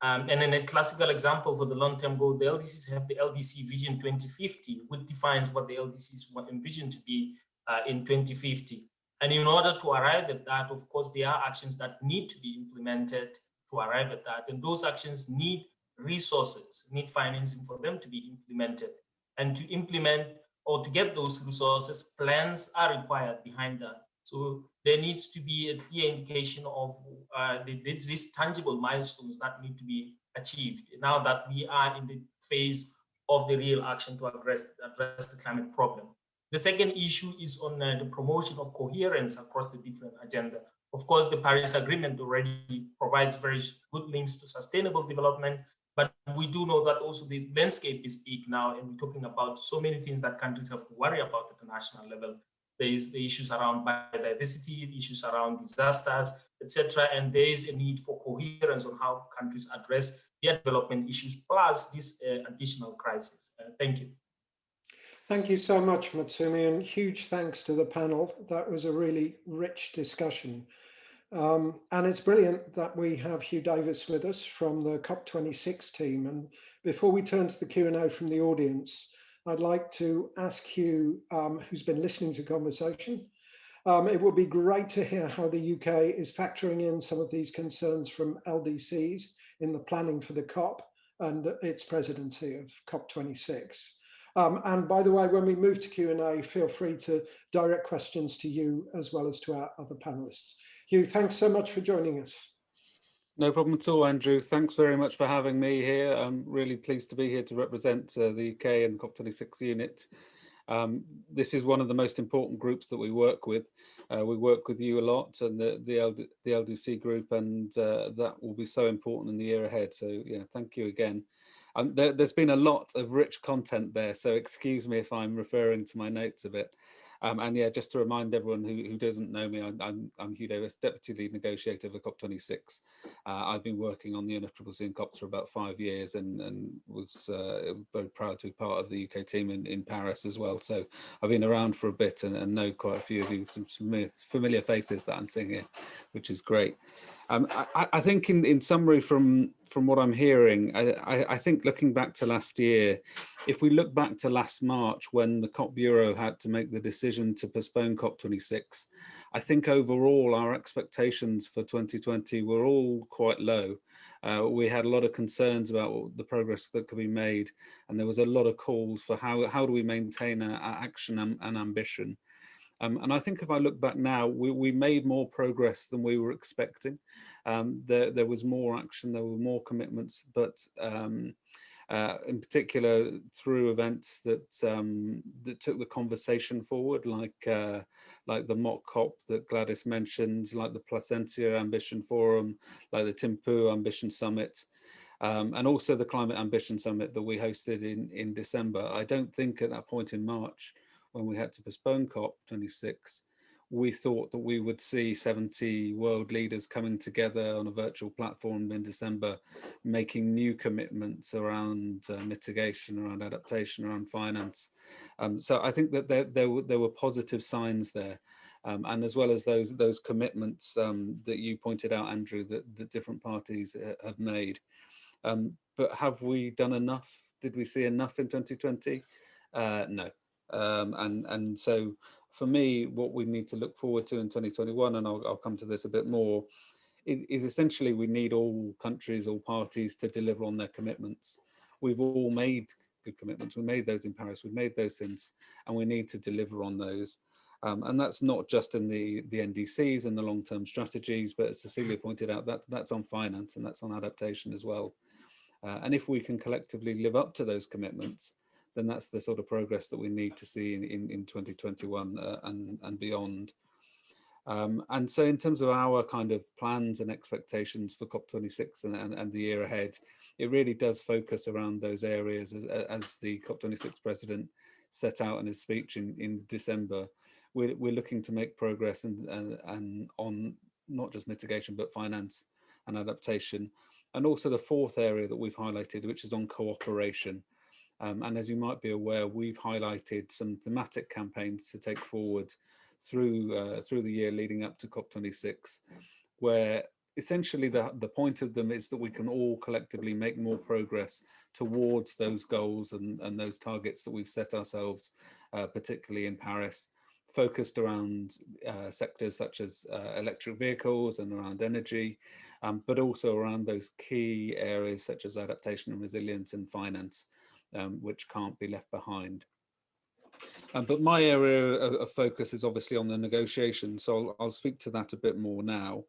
um, and in a classical example for the long-term goals, the LDCs have the LDC Vision 2050, which defines what the LDCs want envision to be uh, in 2050. And in order to arrive at that, of course, there are actions that need to be implemented to arrive at that. And those actions need resources, need financing for them to be implemented. And to implement or to get those resources, plans are required behind that. So there needs to be a clear indication of uh, the, these tangible milestones that need to be achieved now that we are in the phase of the real action to address, address the climate problem. The second issue is on uh, the promotion of coherence across the different agenda. Of course, the Paris Agreement already provides very good links to sustainable development, but we do know that also the landscape is big now, and we're talking about so many things that countries have to worry about at the national level. There is the issues around biodiversity, issues around disasters, etc. And there is a need for coherence on how countries address their development issues, plus this uh, additional crisis. Uh, thank you. Thank you so much, Motsomi, and huge thanks to the panel. That was a really rich discussion. Um, and it's brilliant that we have Hugh Davis with us from the COP26 team. And before we turn to the Q&A from the audience, I'd like to ask Hugh, um, who's been listening to the conversation, um, it would be great to hear how the UK is factoring in some of these concerns from LDCs in the planning for the COP and its presidency of COP26. Um, and by the way, when we move to Q&A, feel free to direct questions to you as well as to our other panelists. Hugh, thanks so much for joining us. No problem at all, Andrew. Thanks very much for having me here. I'm really pleased to be here to represent uh, the UK and the COP26 unit. Um, this is one of the most important groups that we work with. Uh, we work with you a lot and the, the, LD, the LDC group and uh, that will be so important in the year ahead. So yeah, thank you again. Um, there, has been a lot of rich content there, so excuse me if I'm referring to my notes a bit. Um, and yeah, just to remind everyone who, who doesn't know me, I'm, I'm, Hugh Davis, Deputy Lead Negotiator for COP26. Uh, I've been working on the UNFCCC and COPs for about five years and, and was uh, very proud to be part of the UK team in, in Paris as well. So I've been around for a bit and, and know quite a few of you, some familiar faces that I'm seeing here, which is great. Um, I, I, think in, in summary from, from what I'm hearing, I, I, I, think looking back to last year, if we look back to last March when the COP Bureau had to make the decision to postpone COP26, I think overall our expectations for 2020 were all quite low. Uh, we had a lot of concerns about the progress that could be made and there was a lot of calls for how, how do we maintain our, action and, and ambition. Um, and I think if I look back now, we, we made more progress than we were expecting. Um, there, there was more action, there were more commitments, but um, uh, in particular through events that um, that took the conversation forward, like uh, like the mock COP that Gladys mentioned, like the Placencia Ambition Forum, like the Thimphu Ambition Summit, um, and also the Climate Ambition Summit that we hosted in in December. I don't think at that point in March when we had to postpone COP26, we thought that we would see 70 world leaders coming together on a virtual platform in December, making new commitments around uh, mitigation, around adaptation, around finance. Um, so I think that there, there, were, there were positive signs there. Um, and as well as those those commitments um, that you pointed out, Andrew, that the different parties uh, have made. Um, but have we done enough? Did we see enough in 2020? Uh, no. Um, and and so for me, what we need to look forward to in 2021, and I'll, I'll come to this a bit more, is essentially we need all countries, all parties to deliver on their commitments. We've all made good commitments. We made those in Paris. We made those since, and we need to deliver on those. Um, and that's not just in the, the NDCs and the long-term strategies, but as Cecilia pointed out, that, that's on finance and that's on adaptation as well. Uh, and if we can collectively live up to those commitments, then that's the sort of progress that we need to see in, in, in 2021 uh, and, and beyond. Um, and so in terms of our kind of plans and expectations for COP26 and, and, and, the year ahead, it really does focus around those areas as, as the COP26 president set out in his speech in, in December. We're, we're looking to make progress and, and, and on not just mitigation, but finance and adaptation. And also the fourth area that we've highlighted, which is on cooperation. Um, and as you might be aware, we've highlighted some thematic campaigns to take forward through uh, through the year leading up to COP26, where essentially the, the point of them is that we can all collectively make more progress towards those goals and, and those targets that we've set ourselves, uh, particularly in Paris, focused around uh, sectors such as uh, electric vehicles and around energy, um, but also around those key areas such as adaptation and resilience and finance um, which can't be left behind. Um, but my area of, focus is obviously on the negotiations, so I'll, I'll speak to that a bit more now.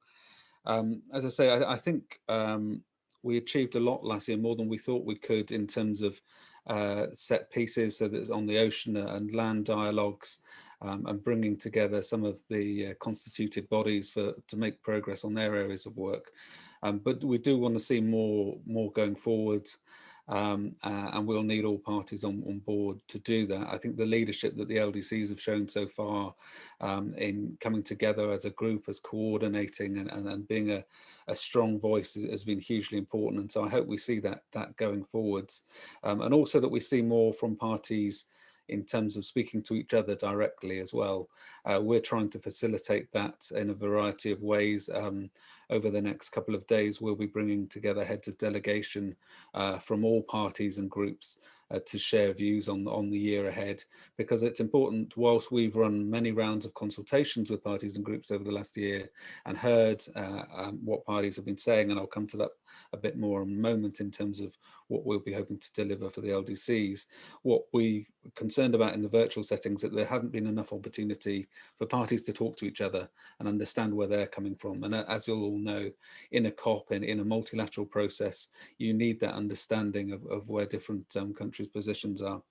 Um, as I say, I, I think um, we achieved a lot last year, more than we thought we could in terms of uh, set pieces, so that on the ocean and land dialogues, um, and bringing together some of the uh, constituted bodies for to make progress on their areas of work. Um, but we do want to see more more going forward um, uh, and we'll need all parties on, on board to do that. I think the leadership that the LDCs have shown so far um, in coming together as a group, as coordinating and, and, and being a, a, strong voice has been hugely important. And so I hope we see that, that going forwards. Um, and also that we see more from parties in terms of speaking to each other directly as well. Uh, we're trying to facilitate that in a variety of ways. Um, over the next couple of days, we'll be bringing together heads of delegation uh, from all parties and groups uh, to share views on, on the year ahead, because it's important, whilst we've run many rounds of consultations with parties and groups over the last year and heard uh, um, what parties have been saying, and I'll come to that a bit more in a moment in terms of what we'll be hoping to deliver for the LDCs. What we are concerned about in the virtual settings that there hasn't been enough opportunity for parties to talk to each other and understand where they're coming from. And uh, as you'll all know, in a COP and in a multilateral process, you need that understanding of, of where different um, countries positions are.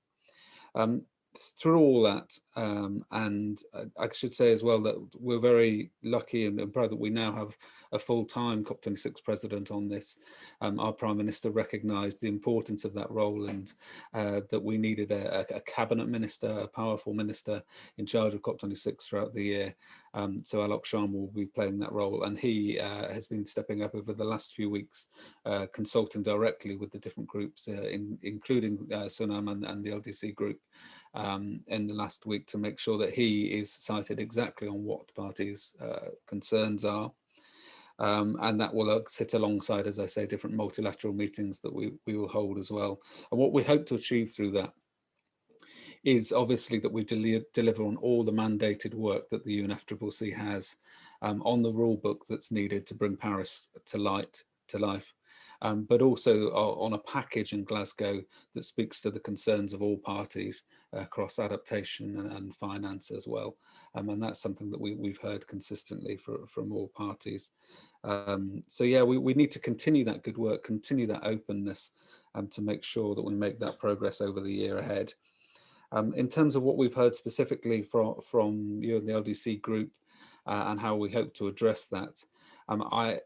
Um, through all that, um, and I should say as well that we're very lucky and, and proud that we now have a full-time COP26 president on this. Um, our Prime Minister recognised the importance of that role and uh, that we needed a, a, cabinet minister, a powerful minister in charge of COP26 throughout the year. Um, so Alok Sharma will be playing that role and he uh, has been stepping up over the last few weeks, uh, consulting directly with the different groups, uh, in, including uh, Sonam and, and, the LDC group um, in the last week to make sure that he is sighted exactly on what parties' uh, concerns are. Um, and that will uh, sit alongside, as I say, different multilateral meetings that we, we will hold as well. And what we hope to achieve through that is obviously that we del deliver on all the mandated work that the UNFCCC has um, on the rule book that's needed to bring Paris to light to life. Um, but also uh, on a package in Glasgow that speaks to the concerns of all parties across adaptation and, and, finance as well. Um, and that's something that we, we've heard consistently for, from all parties. Um, so yeah, we, we need to continue that good work, continue that openness um, to make sure that we make that progress over the year ahead. Um, in terms of what we've heard specifically from, from you and the LDC group uh, and how we hope to address that, um, I,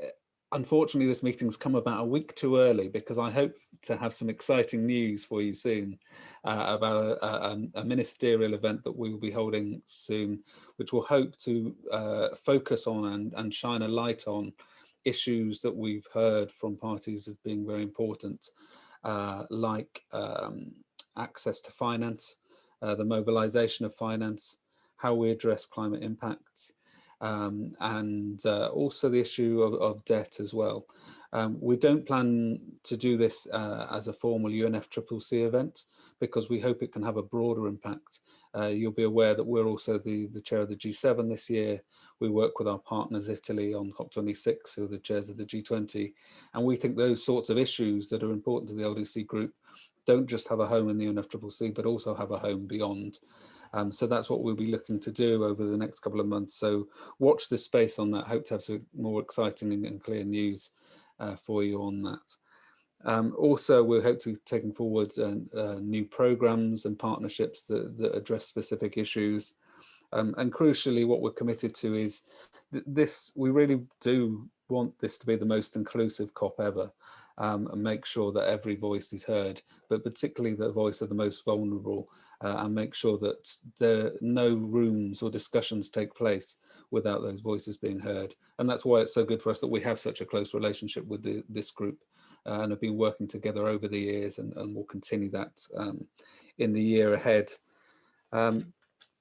unfortunately, this meeting's come about a week too early because I hope to have some exciting news for you soon uh, about a, a, a, ministerial event that we will be holding soon, which will hope to uh, focus on and, and shine a light on issues that we've heard from parties as being very important, uh, like um, access to finance, uh, the mobilization of finance, how we address climate impacts, um, and uh, also the issue of, of debt as well. Um, we don't plan to do this uh, as a formal UNFCCC event because we hope it can have a broader impact. Uh, you'll be aware that we're also the, the chair of the G7 this year. We work with our partners Italy on COP26, who are the chairs of the G20. And we think those sorts of issues that are important to the LDC group don't just have a home in the UNFCCC, but also have a home beyond. Um, so that's what we'll be looking to do over the next couple of months. So watch this space on that. Hope to have some more exciting and, and clear news uh, for you on that. Um, also, we hope to be taking forward uh, uh, new programs and partnerships that, that address specific issues. Um, and crucially, what we're committed to is th this, we really do want this to be the most inclusive COP ever um, and make sure that every voice is heard, but particularly the voice of the most vulnerable uh, and make sure that there no rooms or discussions take place without those voices being heard. And that's why it's so good for us that we have such a close relationship with the, this group uh, and have been working together over the years and, and will continue that um, in the year ahead. Um,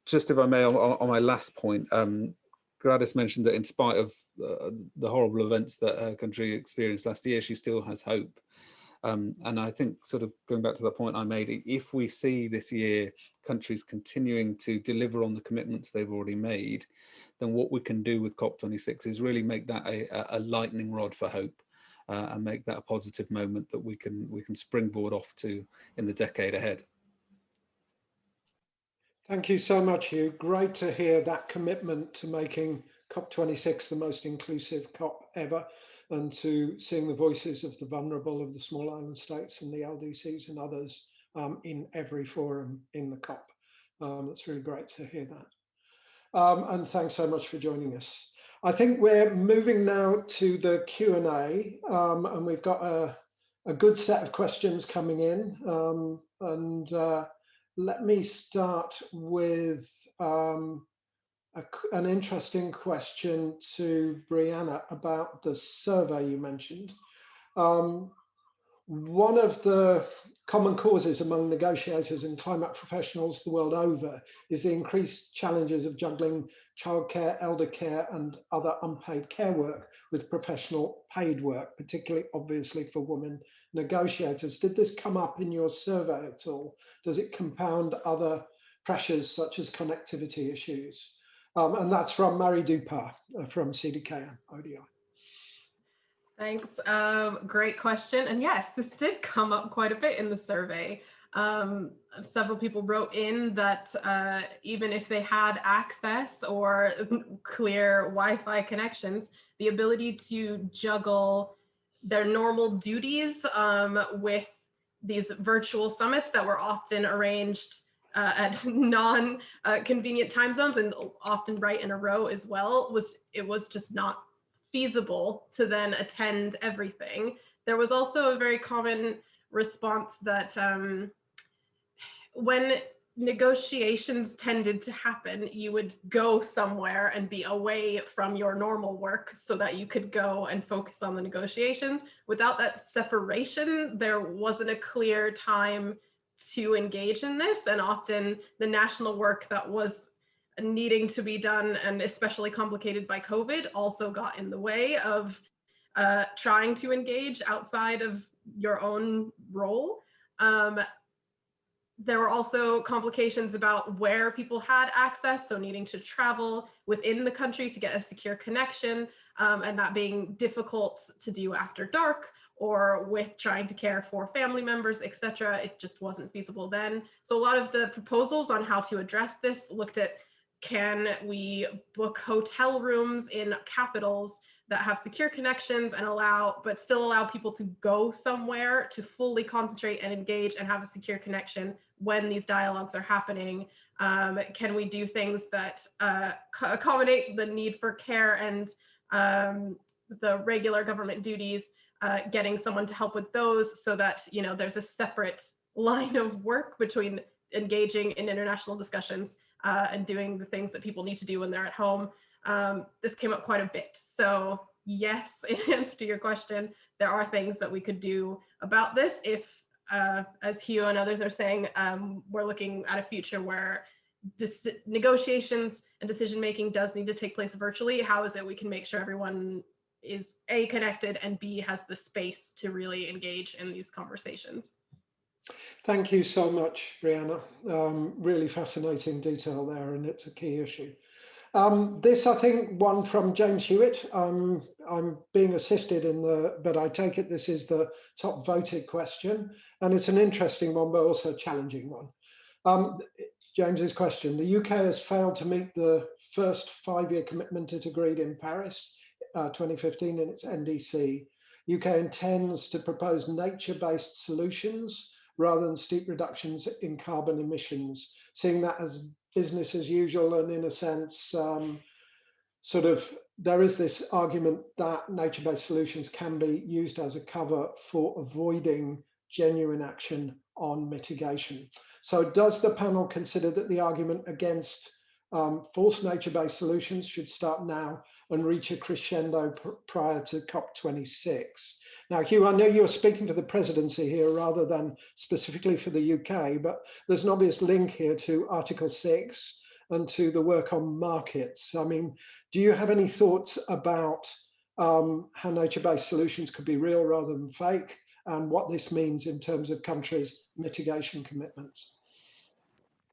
just if I may, on, on my last point, um, Gladys mentioned that in spite of uh, the horrible events that her country experienced last year, she still has hope. Um, and I think sort of going back to the point I made, if we see this year countries continuing to deliver on the commitments they've already made, then what we can do with COP26 is really make that a, a lightning rod for hope uh, and make that a positive moment that we can we can springboard off to in the decade ahead. Thank you so much, Hugh. Great to hear that commitment to making COP26 the most inclusive COP ever and to seeing the voices of the vulnerable of the small island states and the LDCs and others um, in every forum in the COP. Um, it's really great to hear that. Um, and thanks so much for joining us. I think we're moving now to the Q&A um, and we've got a, a, good set of questions coming in. Um, and uh, let me start with um, a, an interesting question to Brianna about the survey you mentioned. Um, one of the common causes among negotiators and climate professionals the world over is the increased challenges of juggling childcare, elder care, and other unpaid care work with professional paid work, particularly obviously for women negotiators. Did this come up in your survey at all? Does it compound other pressures such as connectivity issues? Um, and that's from Mairi Dupar uh, from CDKN ODI. Thanks. Um, great question. And yes, this did come up quite a bit in the survey. Um, several people wrote in that uh, even if they had access or clear Wi-Fi connections, the ability to juggle their normal duties um, with these virtual summits that were often arranged uh, at non-convenient uh, time zones and often right in a row as well was it was just not feasible to then attend everything. There was also a very common response that um, when negotiations tended to happen, you would go somewhere and be away from your normal work so that you could go and focus on the negotiations. Without that separation, there wasn't a clear time to engage in this. And often the national work that was needing to be done and especially complicated by COVID also got in the way of uh, trying to engage outside of your own role. Um, there were also complications about where people had access, so needing to travel within the country to get a secure connection, um, and that being difficult to do after dark or with trying to care for family members, etc. It just wasn't feasible then. So a lot of the proposals on how to address this looked at can we book hotel rooms in capitals that have secure connections and allow, but still allow people to go somewhere to fully concentrate and engage and have a secure connection when these dialogues are happening? Um, can we do things that uh, accommodate the need for care and um, the regular government duties, uh, getting someone to help with those so that, you know, there's a separate line of work between engaging in international discussions uh, and doing the things that people need to do when they're at home. Um, this came up quite a bit. So yes, in answer to your question, there are things that we could do about this if, uh, as Hugh and others are saying, um, we're looking at a future where negotiations and decision making does need to take place virtually. How is it we can make sure everyone is A, connected and B, has the space to really engage in these conversations? Thank you so much, Brianna. Um, really fascinating detail there, and it's a key issue. Um, this, I think, one from James Hewitt. Um, I'm being assisted in the, but I take it this is the top voted question, and it's an interesting one, but also a challenging one. Um, James's question: The UK has failed to meet the first five-year commitment it agreed in Paris, uh, 2015, in its NDC. UK intends to propose nature-based solutions rather than steep reductions in carbon emissions, seeing that as business as usual and in a sense, um, sort of there is this argument that nature-based solutions can be used as a cover for avoiding genuine action on mitigation. So does the panel consider that the argument against um, false nature-based solutions should start now and reach a crescendo pr prior to COP26? Now, Hugh, I know you're speaking to the presidency here rather than specifically for the UK, but there's an obvious link here to Article 6 and to the work on markets. I mean, do you have any thoughts about um, how nature-based solutions could be real rather than fake and what this means in terms of countries' mitigation commitments?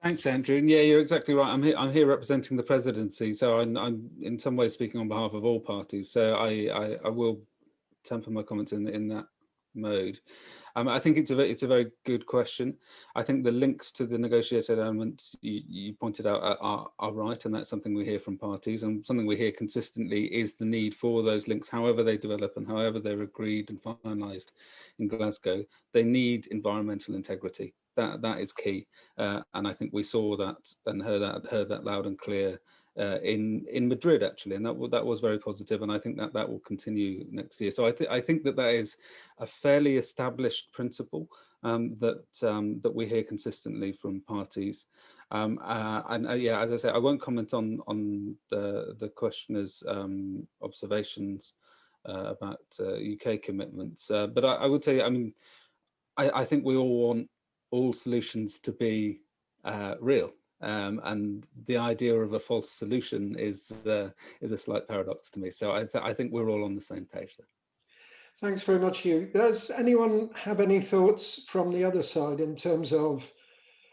Thanks, Andrew. And yeah, you're exactly right. I'm here. I'm here representing the presidency, so I'm, I'm in some ways speaking on behalf of all parties. So I, I, I will temper my comments in in that mode. Um, I think it's a it's a very good question. I think the links to the negotiated elements you, you pointed out are, are, right, and that's something we hear from parties, and something we hear consistently is the need for those links, however they develop and however they're agreed and finalised in Glasgow. They need environmental integrity. That that is key, uh, and I think we saw that and heard that heard that loud and clear uh, in in Madrid actually, and that that was very positive, and I think that that will continue next year. So I think I think that that is a fairly established principle um, that um, that we hear consistently from parties. Um, uh, and uh, yeah, as I say, I won't comment on on the the questioner's um, observations uh, about UK uh, commitments, uh, but I, I, would say, I mean, I, I think we all want all solutions to be real um, and the idea of a false solution is uh, is a slight paradox to me. So I, th I think we're all on the same page there. Thanks very much, Hugh. Does anyone have any thoughts from the other side in terms of,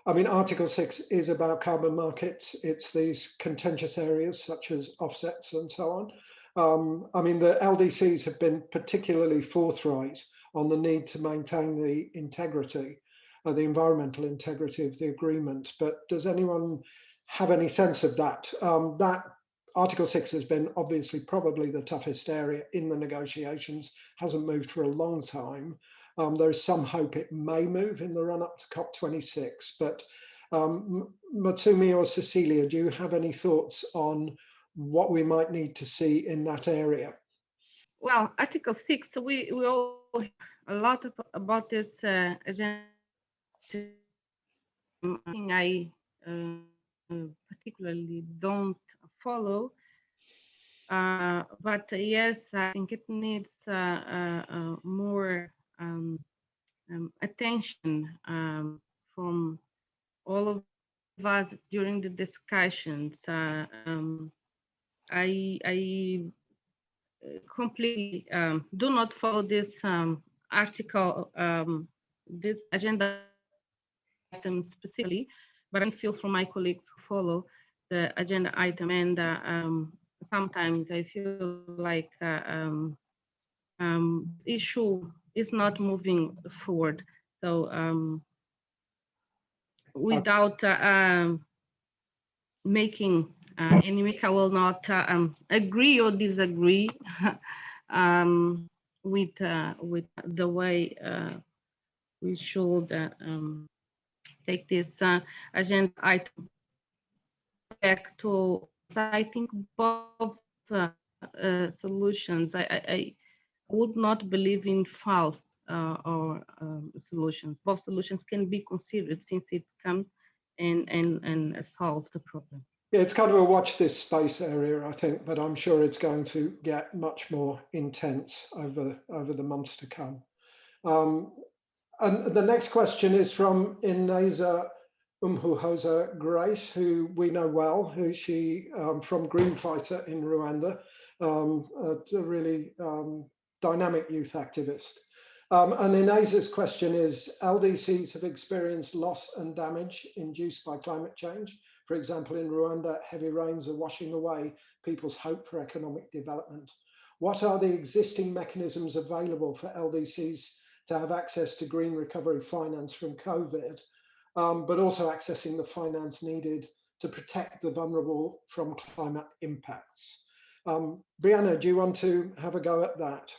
I mean, Article 6 is about carbon markets. It's these contentious areas such as offsets and so on. Um, I mean, the LDCs have been particularly forthright on the need to maintain the integrity uh, the environmental integrity of the agreement. But does anyone have any sense of that? Um, that Article 6 has been obviously probably the toughest area in the negotiations, hasn't moved for a long time. Um, there is some hope it may move in the run up to COP26. But um, Motsomi or Cecilia, do you have any thoughts on what we might need to see in that area? Well, Article 6, we, we all a lot of, about this uh, agenda thing I uh, particularly don't follow. Uh, but yes, I think it needs uh, uh, uh more um, um, attention um, from all of us during the discussions. Uh, um, I, I completely um, do not follow this um, article, this agenda item specifically, but I feel from my colleagues who follow the agenda item and uh, um, sometimes I feel like uh, um, um, issue is not moving forward. So um, without uh, um, making uh, I will not uh, um, agree or disagree with uh, with the way uh, we should take this uh, agenda item back to, I think, both uh, uh, solutions. I, I, I, would not believe in false uh, or um, solutions. Both solutions can be considered since it comes and, and, and solves the problem. Yeah, it's kind of a watch this space area, I think, but I'm sure it's going to get much more intense over, over the months to come. Um, and the next question is from Ineza Umuhoza Grace, who we know well, who she um, from Green Fighter in Rwanda, um, a, really um, dynamic youth activist. Um, and Ineza's question is, LDCs have experienced loss and damage induced by climate change. For example, in Rwanda, heavy rains are washing away people's hope for economic development. What are the existing mechanisms available for LDCs to have access to green recovery finance from COVID, um, but also accessing the finance needed to protect the vulnerable from climate impacts. Um, Brianna, do you want to have a go at that?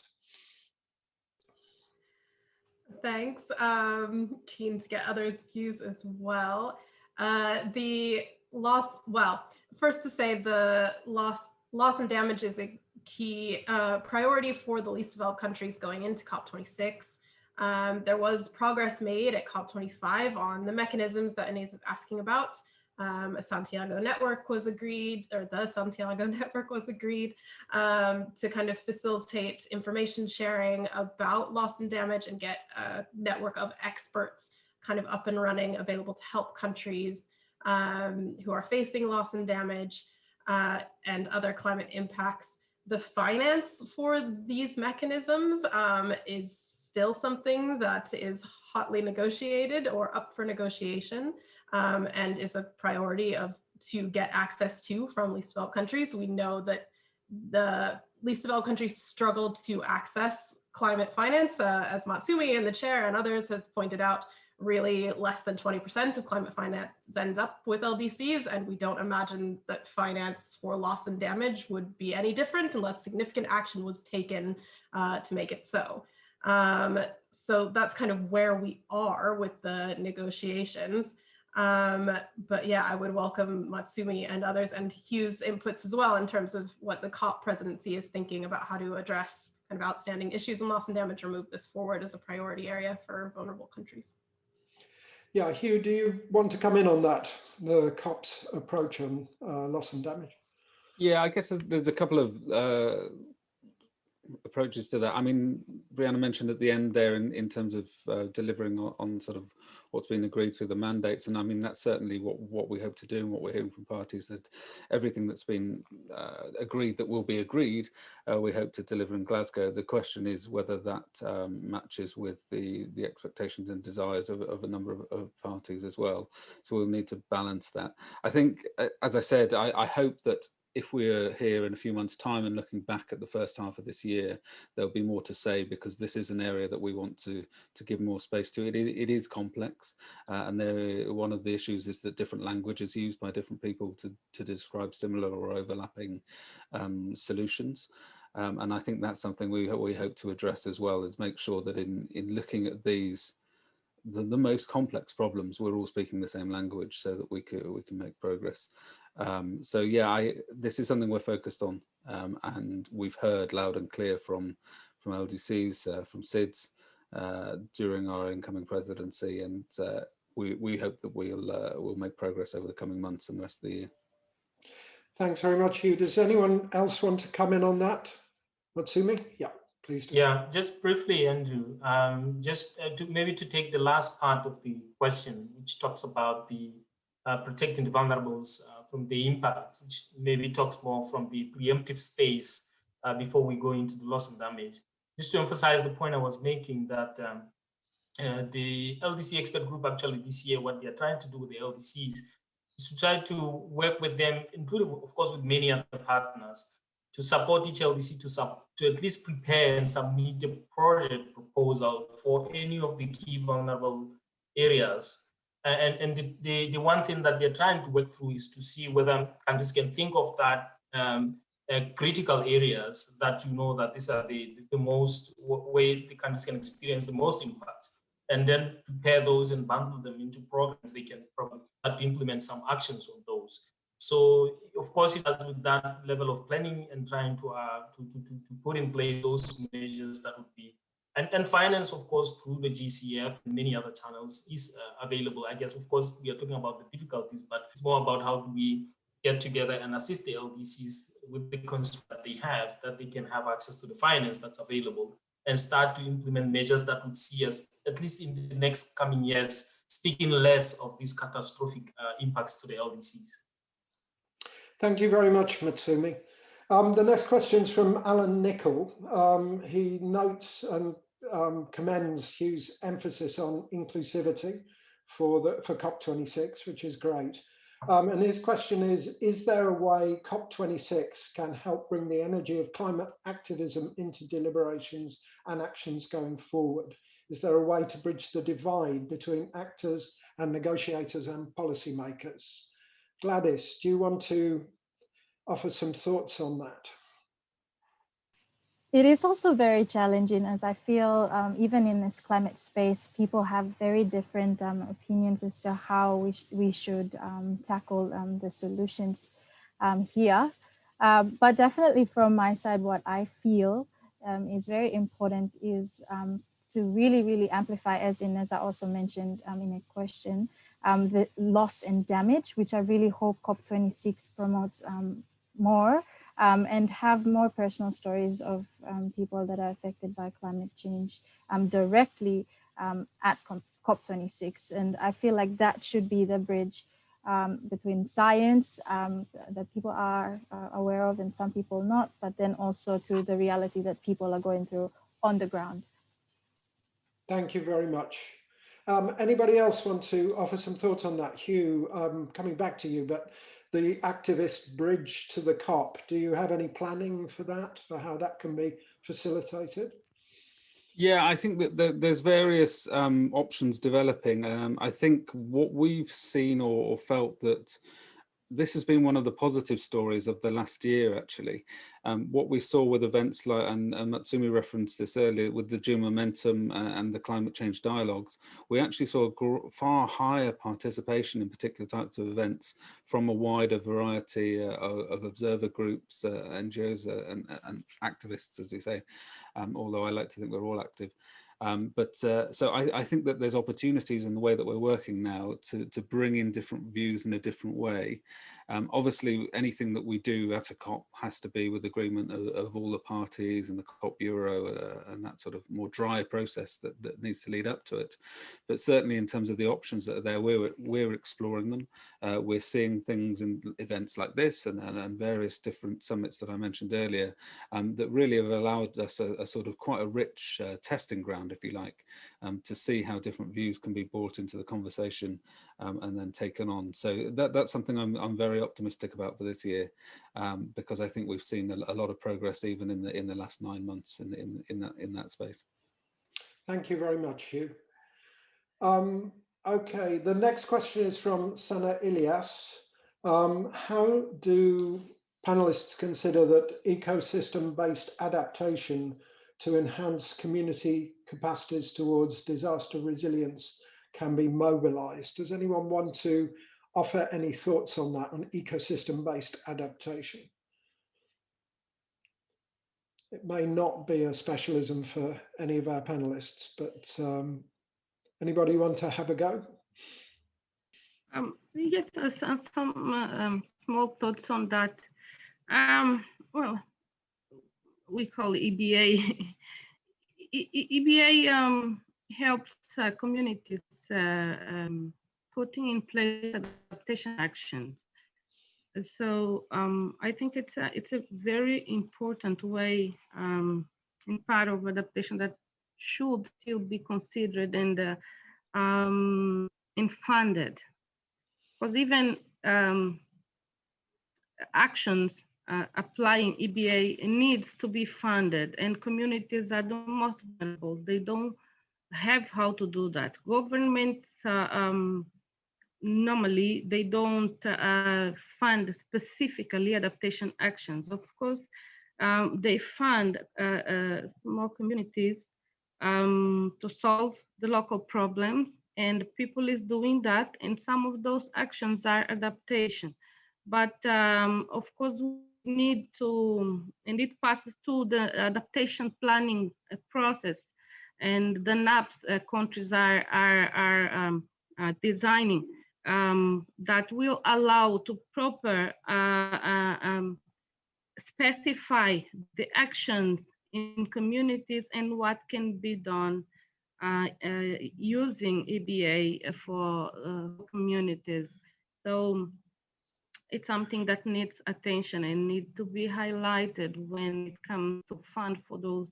Thanks. Um, keen to get others' views as well. Uh, the loss, well, first to say the loss, loss and damage is a key uh, priority for the least developed countries going into COP26. Um, there was progress made at COP25 on the mechanisms that Inez is asking about. Um, a Santiago network was agreed, or the Santiago network was agreed um, to kind of facilitate information sharing about loss and damage and get a network of experts kind of up and running, available to help countries um, who are facing loss and damage uh, and other climate impacts. The finance for these mechanisms um, is still something that is hotly negotiated or up for negotiation um, and is a priority of to get access to from least developed countries. We know that the least developed countries struggled to access climate finance, uh, as Motsomi and the chair and others have pointed out, really less than 20% of climate finance ends up with LDCs, and we don't imagine that finance for loss and damage would be any different unless significant action was taken uh, to make it so. Um, so that's kind of where we are with the negotiations. Um, but yeah, I would welcome Motsomi and others and Hugh's inputs as well in terms of what the COP presidency is thinking about how to address kind of outstanding issues and loss and damage or move this forward as a priority area for vulnerable countries. Yeah, Hugh, do you want to come in on that, the COP's approach on uh, loss and damage? Yeah, I guess there's a couple of uh, approaches to that. I mean, Brianna mentioned at the end there in, in terms of uh, delivering on, on, sort of what's been agreed through the mandates. And I mean, that's certainly what, what we hope to do and what we're hearing from parties that everything that's been uh, agreed that will be agreed, uh, we hope to deliver in Glasgow. The question is whether that um, matches with the, the expectations and desires of, of a number of, of, parties as well. So we'll need to balance that. I think, uh, as I said, I, I hope that if we're here in a few months time and looking back at the first half of this year, there'll be more to say because this is an area that we want to to give more space to. It, it is complex uh, and there one of the issues is that different language is used by different people to, to describe similar or overlapping um, solutions. Um, and I think that's something we, we hope to address as well is make sure that in, in looking at these the, the most complex problems, we're all speaking the same language so that we can, we can make progress. Um, so yeah, I, this is something we're focused on um, and we've heard loud and clear from, from LDCs, uh, from SIDS uh, during our incoming presidency and uh, we, we hope that we'll, uh, we'll make progress over the coming months and the rest of the year. Thanks very much, Hugh. Does anyone else want to come in on that? Motsomi? Yeah, please. Do. Yeah, just briefly, Andrew, um, just uh, to maybe to take the last part of the question, which talks about the uh, protecting the vulnerables from the impacts, which maybe talks more from the preemptive space uh, before we go into the loss and damage. Just to emphasize the point I was making that um, uh, the LDC expert group actually this year, what they're trying to do with the LDCs is to try to work with them, including of course with many other partners, to support each LDC to, to at least prepare and submit a project proposal for any of the key vulnerable areas and, and the, the, the, one thing that they're trying to work through is to see whether countries can think of that um, uh, critical areas that you know that these are the, the most way the countries can experience the most impacts and then prepare those and bundle them into programs they can probably start to implement some actions on those. So of course, it has with that level of planning and trying to, uh, to, to, to put in place those measures that would be, and, and finance, of course, through the GCF and many other channels is uh, available. I guess, of course, we are talking about the difficulties, but it's more about how do we get together and assist the LDCs with the constraints that they have, that they can have access to the finance that's available and start to implement measures that would see us, at least in the next coming years, speaking less of these catastrophic uh, impacts to the LDCs. Thank you very much, Motsomi. Um, the next question is from Alan Nicol. Um, he notes and um, commends Hugh's emphasis on inclusivity for the for COP26, which is great. Um, and his question is, is there a way COP26 can help bring the energy of climate activism into deliberations and actions going forward? Is there a way to bridge the divide between actors and negotiators and policymakers? Gladys, do you want to offer some thoughts on that? It is also very challenging as I feel um, even in this climate space, people have very different um, opinions as to how we, sh we should um, tackle um, the solutions um, here. Uh, but definitely from my side, what I feel um, is very important is to really, really amplify, as Inez also mentioned in a question, the loss and damage, which I really hope COP26 promotes more um, and have more personal stories of um, people that are affected by climate change um, directly um, at COP26. And I feel like that should be the bridge um, between science um, that people are uh, aware of and some people not, but then also to the reality that people are going through on the ground. Thank you very much. Anybody else want to offer some thoughts on that? Hugh, coming back to you, but the activist bridge to the COP. Do you have any planning for that, for how that can be facilitated? Yeah, I think that there's various um, options developing. Um, I think what we've seen or, or felt that this has been one of the positive stories of the last year, actually. Um, what we saw with events like, and, and, Motsomi referenced this earlier, with the June Momentum uh, and the climate change dialogues, we actually saw far higher participation in particular types of events from a wider variety uh, of, observer groups, uh, NGOs uh, and, and, activists, as you say, um, although I like to think we're all active. Um, but uh, so I, I, think that there's opportunities in the way that we're working now to, to bring in different views in a different way. Um, obviously, anything that we do at a COP has to be with agreement of, of all the parties and the COP Bureau uh, and that sort of more dry process that, that needs to lead up to it. But certainly in terms of the options that are there, we're, we're exploring them. Uh, we're seeing things in events like this and, and, and, various different summits that I mentioned earlier um, that really have allowed us a, a sort of quite a rich uh, testing ground, if you like, um, to see how different views can be brought into the conversation um, and then taken on. So that, that's something I'm, I'm very optimistic about for this year, um, because I think we've seen a, a, lot of progress even in the in the last nine months in, in, in, that, in that space. Thank you very much, Hugh. Um, okay, the next question is from Sana Ilyas. Um, how do panelists consider that ecosystem-based adaptation to enhance community capacities towards disaster resilience can be mobilized. Does anyone want to offer any thoughts on that, on ecosystem-based adaptation? It may not be a specialism for any of our panelists, but um, anybody want to have a go? Um, yes, uh, some uh, um, small thoughts on that. Um, well, we call EBA. EBA um, helps uh, communities uh, um, putting in place adaptation actions. So um, I think it's a, it's a very important way um, in part of adaptation that should still be considered and uh, um, and funded. Because even um, actions uh, applying EBA needs to be funded and communities are the most vulnerable. They don't have how to do that. Governments uh, um, normally they don't uh, fund specifically adaptation actions. Of course, um, they fund uh, uh, small communities um, to solve the local problems and people is doing that and some of those actions are adaptation but um, of course we need to, and it passes through the adaptation planning uh, process and the NAPS uh, countries are, are, are um, uh, designing um, that will allow to proper uh, uh, um, specify the actions in communities and what can be done uh, using EBA for communities. So it's something that needs attention and need to be highlighted when it comes to fund for those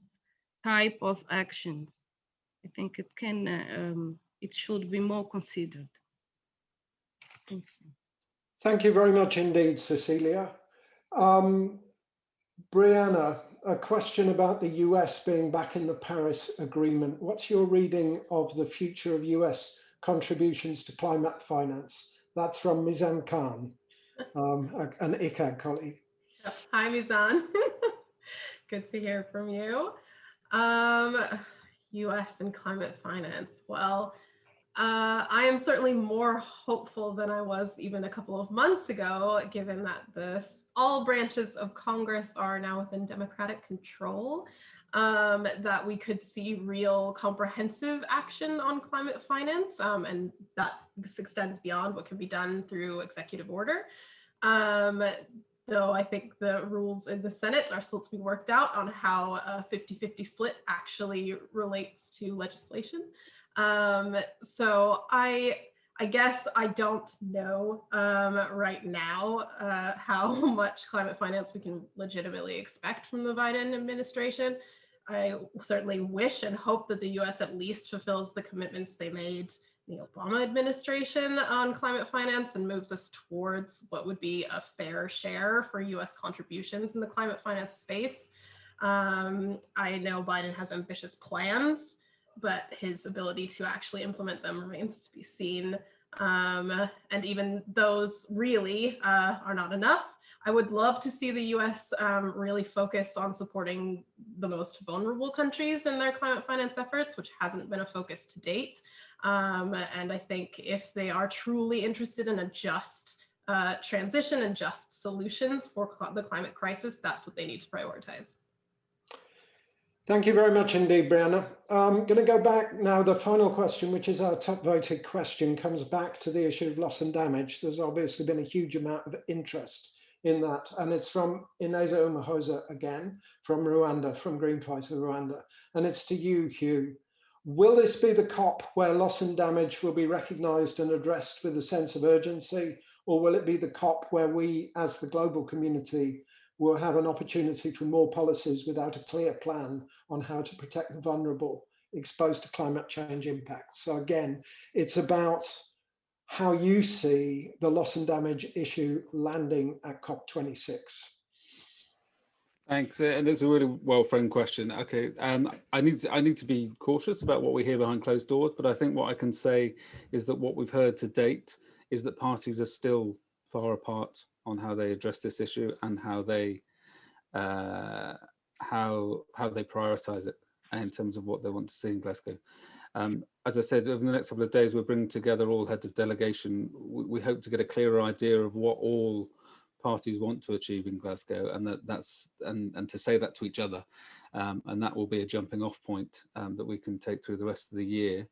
type of actions. I think it can, uh, um, it should be more considered. Thank you. Thank you very much indeed, Cecilia. Um, Brianna, a question about the US being back in the Paris Agreement. What's your reading of the future of US contributions to climate finance? That's from Mizan Khan, um, an ICCAD colleague. Hi, Mizan. Good to hear from you. Um, US and climate finance. Well, uh, I am certainly more hopeful than I was even a couple of months ago, given that this all branches of Congress are now within Democratic control, um, that we could see real comprehensive action on climate finance. Um, and that extends beyond what can be done through executive order. Um, though I think the rules in the Senate are still to be worked out on how a 50-50 split actually relates to legislation. Um, so I, I guess I don't know um, right now uh, how much climate finance we can legitimately expect from the Biden administration. I certainly wish and hope that the US at least fulfills the commitments they made the Obama administration on climate finance and moves us towards what would be a fair share for US contributions in the climate finance space. Um, I know Biden has ambitious plans but his ability to actually implement them remains to be seen. Um, and even those really uh, are not enough. I would love to see the US um, really focus on supporting the most vulnerable countries in their climate finance efforts, which hasn't been a focus to date. Um, and I think if they are truly interested in a just uh, transition and just solutions for cl the climate crisis, that's what they need to prioritize. Thank you very much indeed, Brianna. I'm going to go back now. The final question, which is our top voted question, comes back to the issue of loss and damage. There's obviously been a huge amount of interest in that. And it's from Ineza Umuhoza again, from Rwanda, from Greenpeace Rwanda. And it's to you, Hugh. Will this be the COP where loss and damage will be recognized and addressed with a sense of urgency? Or will it be the COP where we, as the global community, will have an opportunity for more policies without a clear plan on how to protect the vulnerable exposed to climate change impacts. So again, it's about how you see the loss and damage issue landing at COP26. Thanks, uh, and it's a really well-framed question. Okay, um, I need to, I need to be cautious about what we hear behind closed doors, but I think what I can say is that what we've heard to date is that parties are still far apart on how they address this issue and how they uh, how how they prioritize it in terms of what they want to see in Glasgow. Um, as I said, over the next couple of days, we're bringing together all heads of delegation. We, we, hope to get a clearer idea of what all parties want to achieve in Glasgow and that that's and, and to say that to each other. Um, and that will be a jumping off point um, that we can take through the rest of the year.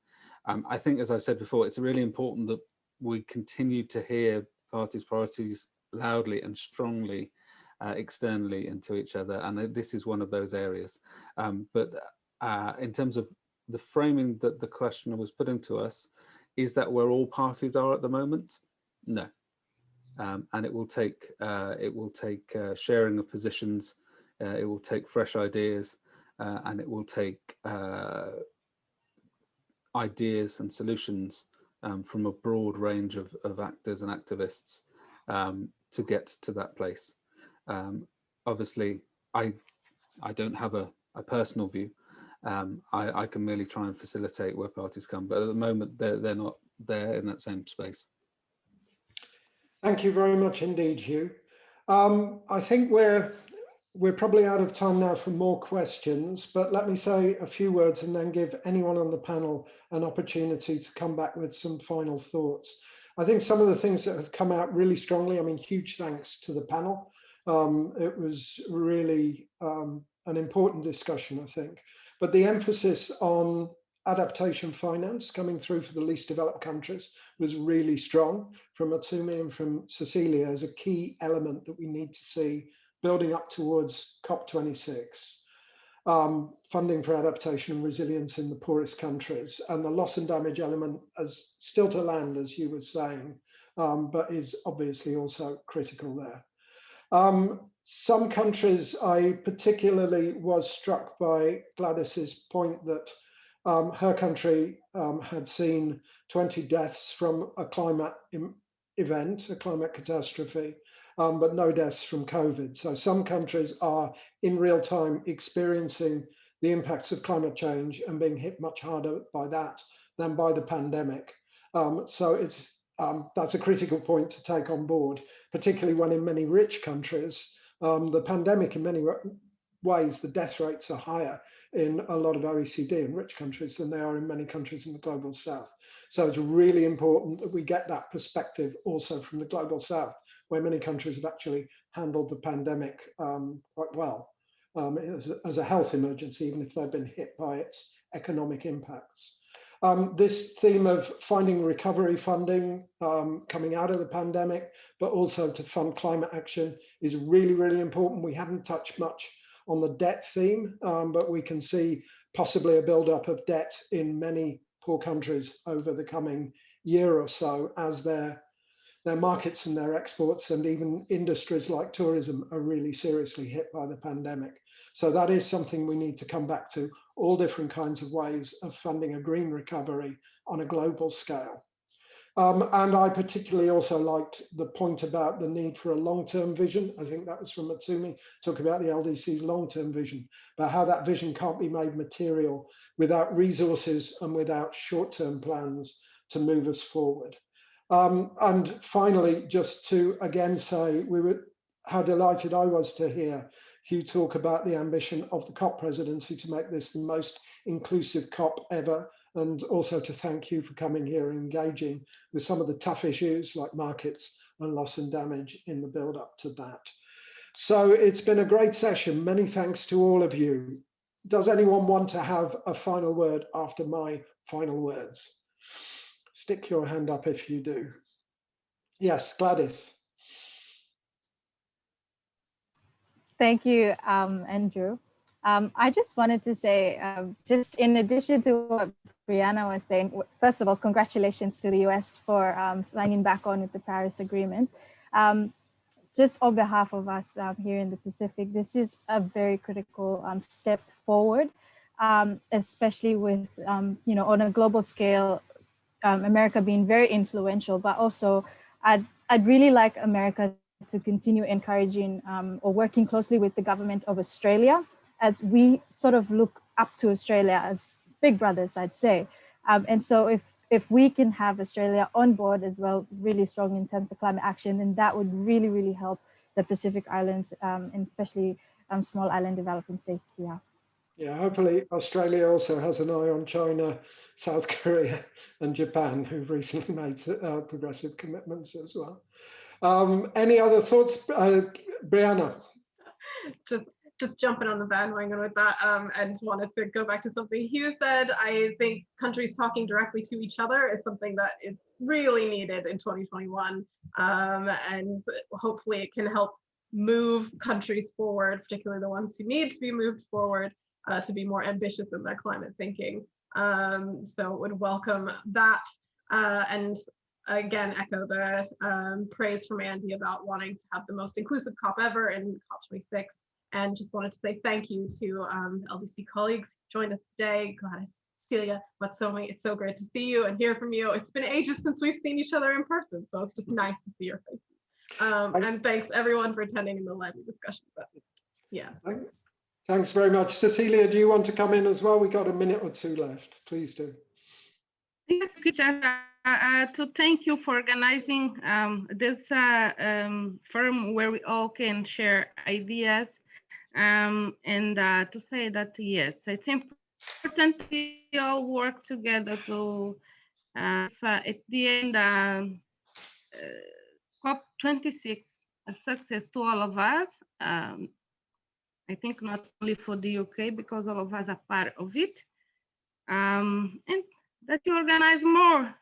Um, I think, as I said before, it's really important that we continue to hear parties' priorities loudly and strongly uh, externally into each other. And this is one of those areas. Um, but uh, in terms of the framing that the questioner was putting to us, is that where all parties are at the moment? No. Um, and it will take uh, it will take uh, sharing of positions, uh, it will take fresh ideas, uh, and it will take ideas and solutions um, from a broad range of, of actors and activists um, to get to that place. Um, obviously, I I don't have a, a personal view. Um, I, I can merely try and facilitate where parties come, but at the moment they're, they're not there in that same space. Thank you very much indeed, Hugh. Um, I think we're we're probably out of time now for more questions, but let me say a few words and then give anyone on the panel an opportunity to come back with some final thoughts. I think some of the things that have come out really strongly, I mean, huge thanks to the panel. Um, it was really um, an important discussion, I think. But the emphasis on adaptation finance coming through for the least developed countries was really strong from Motsomi and from Cecilia as a key element that we need to see building up towards COP26. Um, funding for adaptation and resilience in the poorest countries and the loss and damage element as still to land, as you were saying, um, but is obviously also critical there. Um, some countries, I particularly was struck by Gladys's point that um, her country um, had seen 20 deaths from a climate event, a climate catastrophe, um, but no deaths from COVID. So some countries are in real time experiencing the impacts of climate change and being hit much harder by that than by the pandemic. Um, so it's um, that's a critical point to take on board, particularly when in many rich countries, um, the pandemic in many ways, the death rates are higher in a lot of OECD and rich countries than they are in many countries in the global south. So it's really important that we get that perspective also from the global south, where many countries have actually handled the pandemic um, quite well um, as, a, as, a, health emergency, even if they've been hit by its economic impacts. Um, this theme of finding recovery funding um, coming out of the pandemic, but also to fund climate action is really, really important. We haven't touched much on the debt theme, um, but we can see possibly a buildup of debt in many poor countries over the coming year or so as their their markets and their exports and even industries like tourism are really seriously hit by the pandemic. So that is something we need to come back to, all different kinds of ways of funding a green recovery on a global scale. Um, and I particularly also liked the point about the need for a long-term vision. I think that was from Motsomi, talk about the LDC's long-term vision, but how that vision can't be made material without resources and without short-term plans to move us forward. Um, and finally, just to again say we were how delighted I was to hear Hugh talk about the ambition of the COP presidency to make this the most inclusive COP ever and also to thank you for coming here and engaging with some of the tough issues like markets and loss and damage in the build up to that. So it's been a great session. Many thanks to all of you. Does anyone want to have a final word after my final words? Stick your hand up if you do. Yes, Gladys. Thank you, um, Andrew. Um, I just wanted to say, um, just in addition to what Brianna was saying, first of all, congratulations to the US for um, signing back on with the Paris Agreement. Um, just on behalf of us um, here in the Pacific, this is a very critical um, step forward, especially with, you know, on a global scale, America being very influential, but also I'd, I'd really like America to continue encouraging or working closely with the government of Australia as we sort of look up to Australia as big brothers, I'd say. Um, and so if if we can have Australia on board as well, really strong in terms of climate action, then that would really, really help the Pacific Islands um, and especially um, small island developing states here. Yeah, hopefully Australia also has an eye on China, South Korea and Japan, who've recently made uh, progressive commitments as well. Um, any other thoughts, uh, Brianna? Just just jumping on the bandwagon with that um, and wanted to go back to something Hugh said. I think countries talking directly to each other is something that is really needed in 2021. Um, and hopefully it can help move countries forward, particularly the ones who need to be moved forward uh, to be more ambitious in their climate thinking. Um, so would welcome that uh, and again echo the um, praise from Andy about wanting to have the most inclusive COP ever in COP26 and just wanted to say thank you to um, LDC colleagues who joined us today. Gladys, Celia, Motsomi, it's so great to see you and hear from you. It's been ages since we've seen each other in person, so it's just nice to see your faces. Um, and thanks everyone for attending in the lively discussion. But yeah. Thanks. Thanks very much. Cecilia, do you want to come in as well? We got a minute or two left. Please do. Yes, uh, to thank you for organizing um, this uh, um, forum where we all can share ideas um, and uh, to say that yes, it's important we all work together to uh, at the end um, COP26 a success to all of us. Um, I think not only for the UK, because all of us are part of it. Um, and that you organize more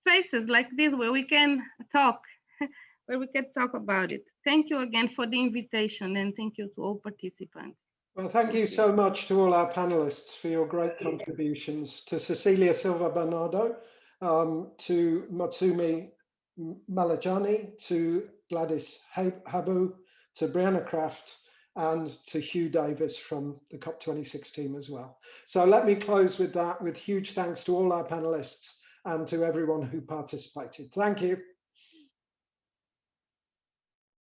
spaces like this where we can talk, where we can talk about it. Thank you again for the invitation and thank you to all participants. Well, thank you so much to all our panelists for your great contributions, to Cecilia Silva Bernardo, um, to Motsomi Maletjane, to Gladys Habu, to Brianna Craft, and to Hugh Davis from the COP26 team as well. So let me close with that with huge thanks to all our panelists and to everyone who participated. Thank you.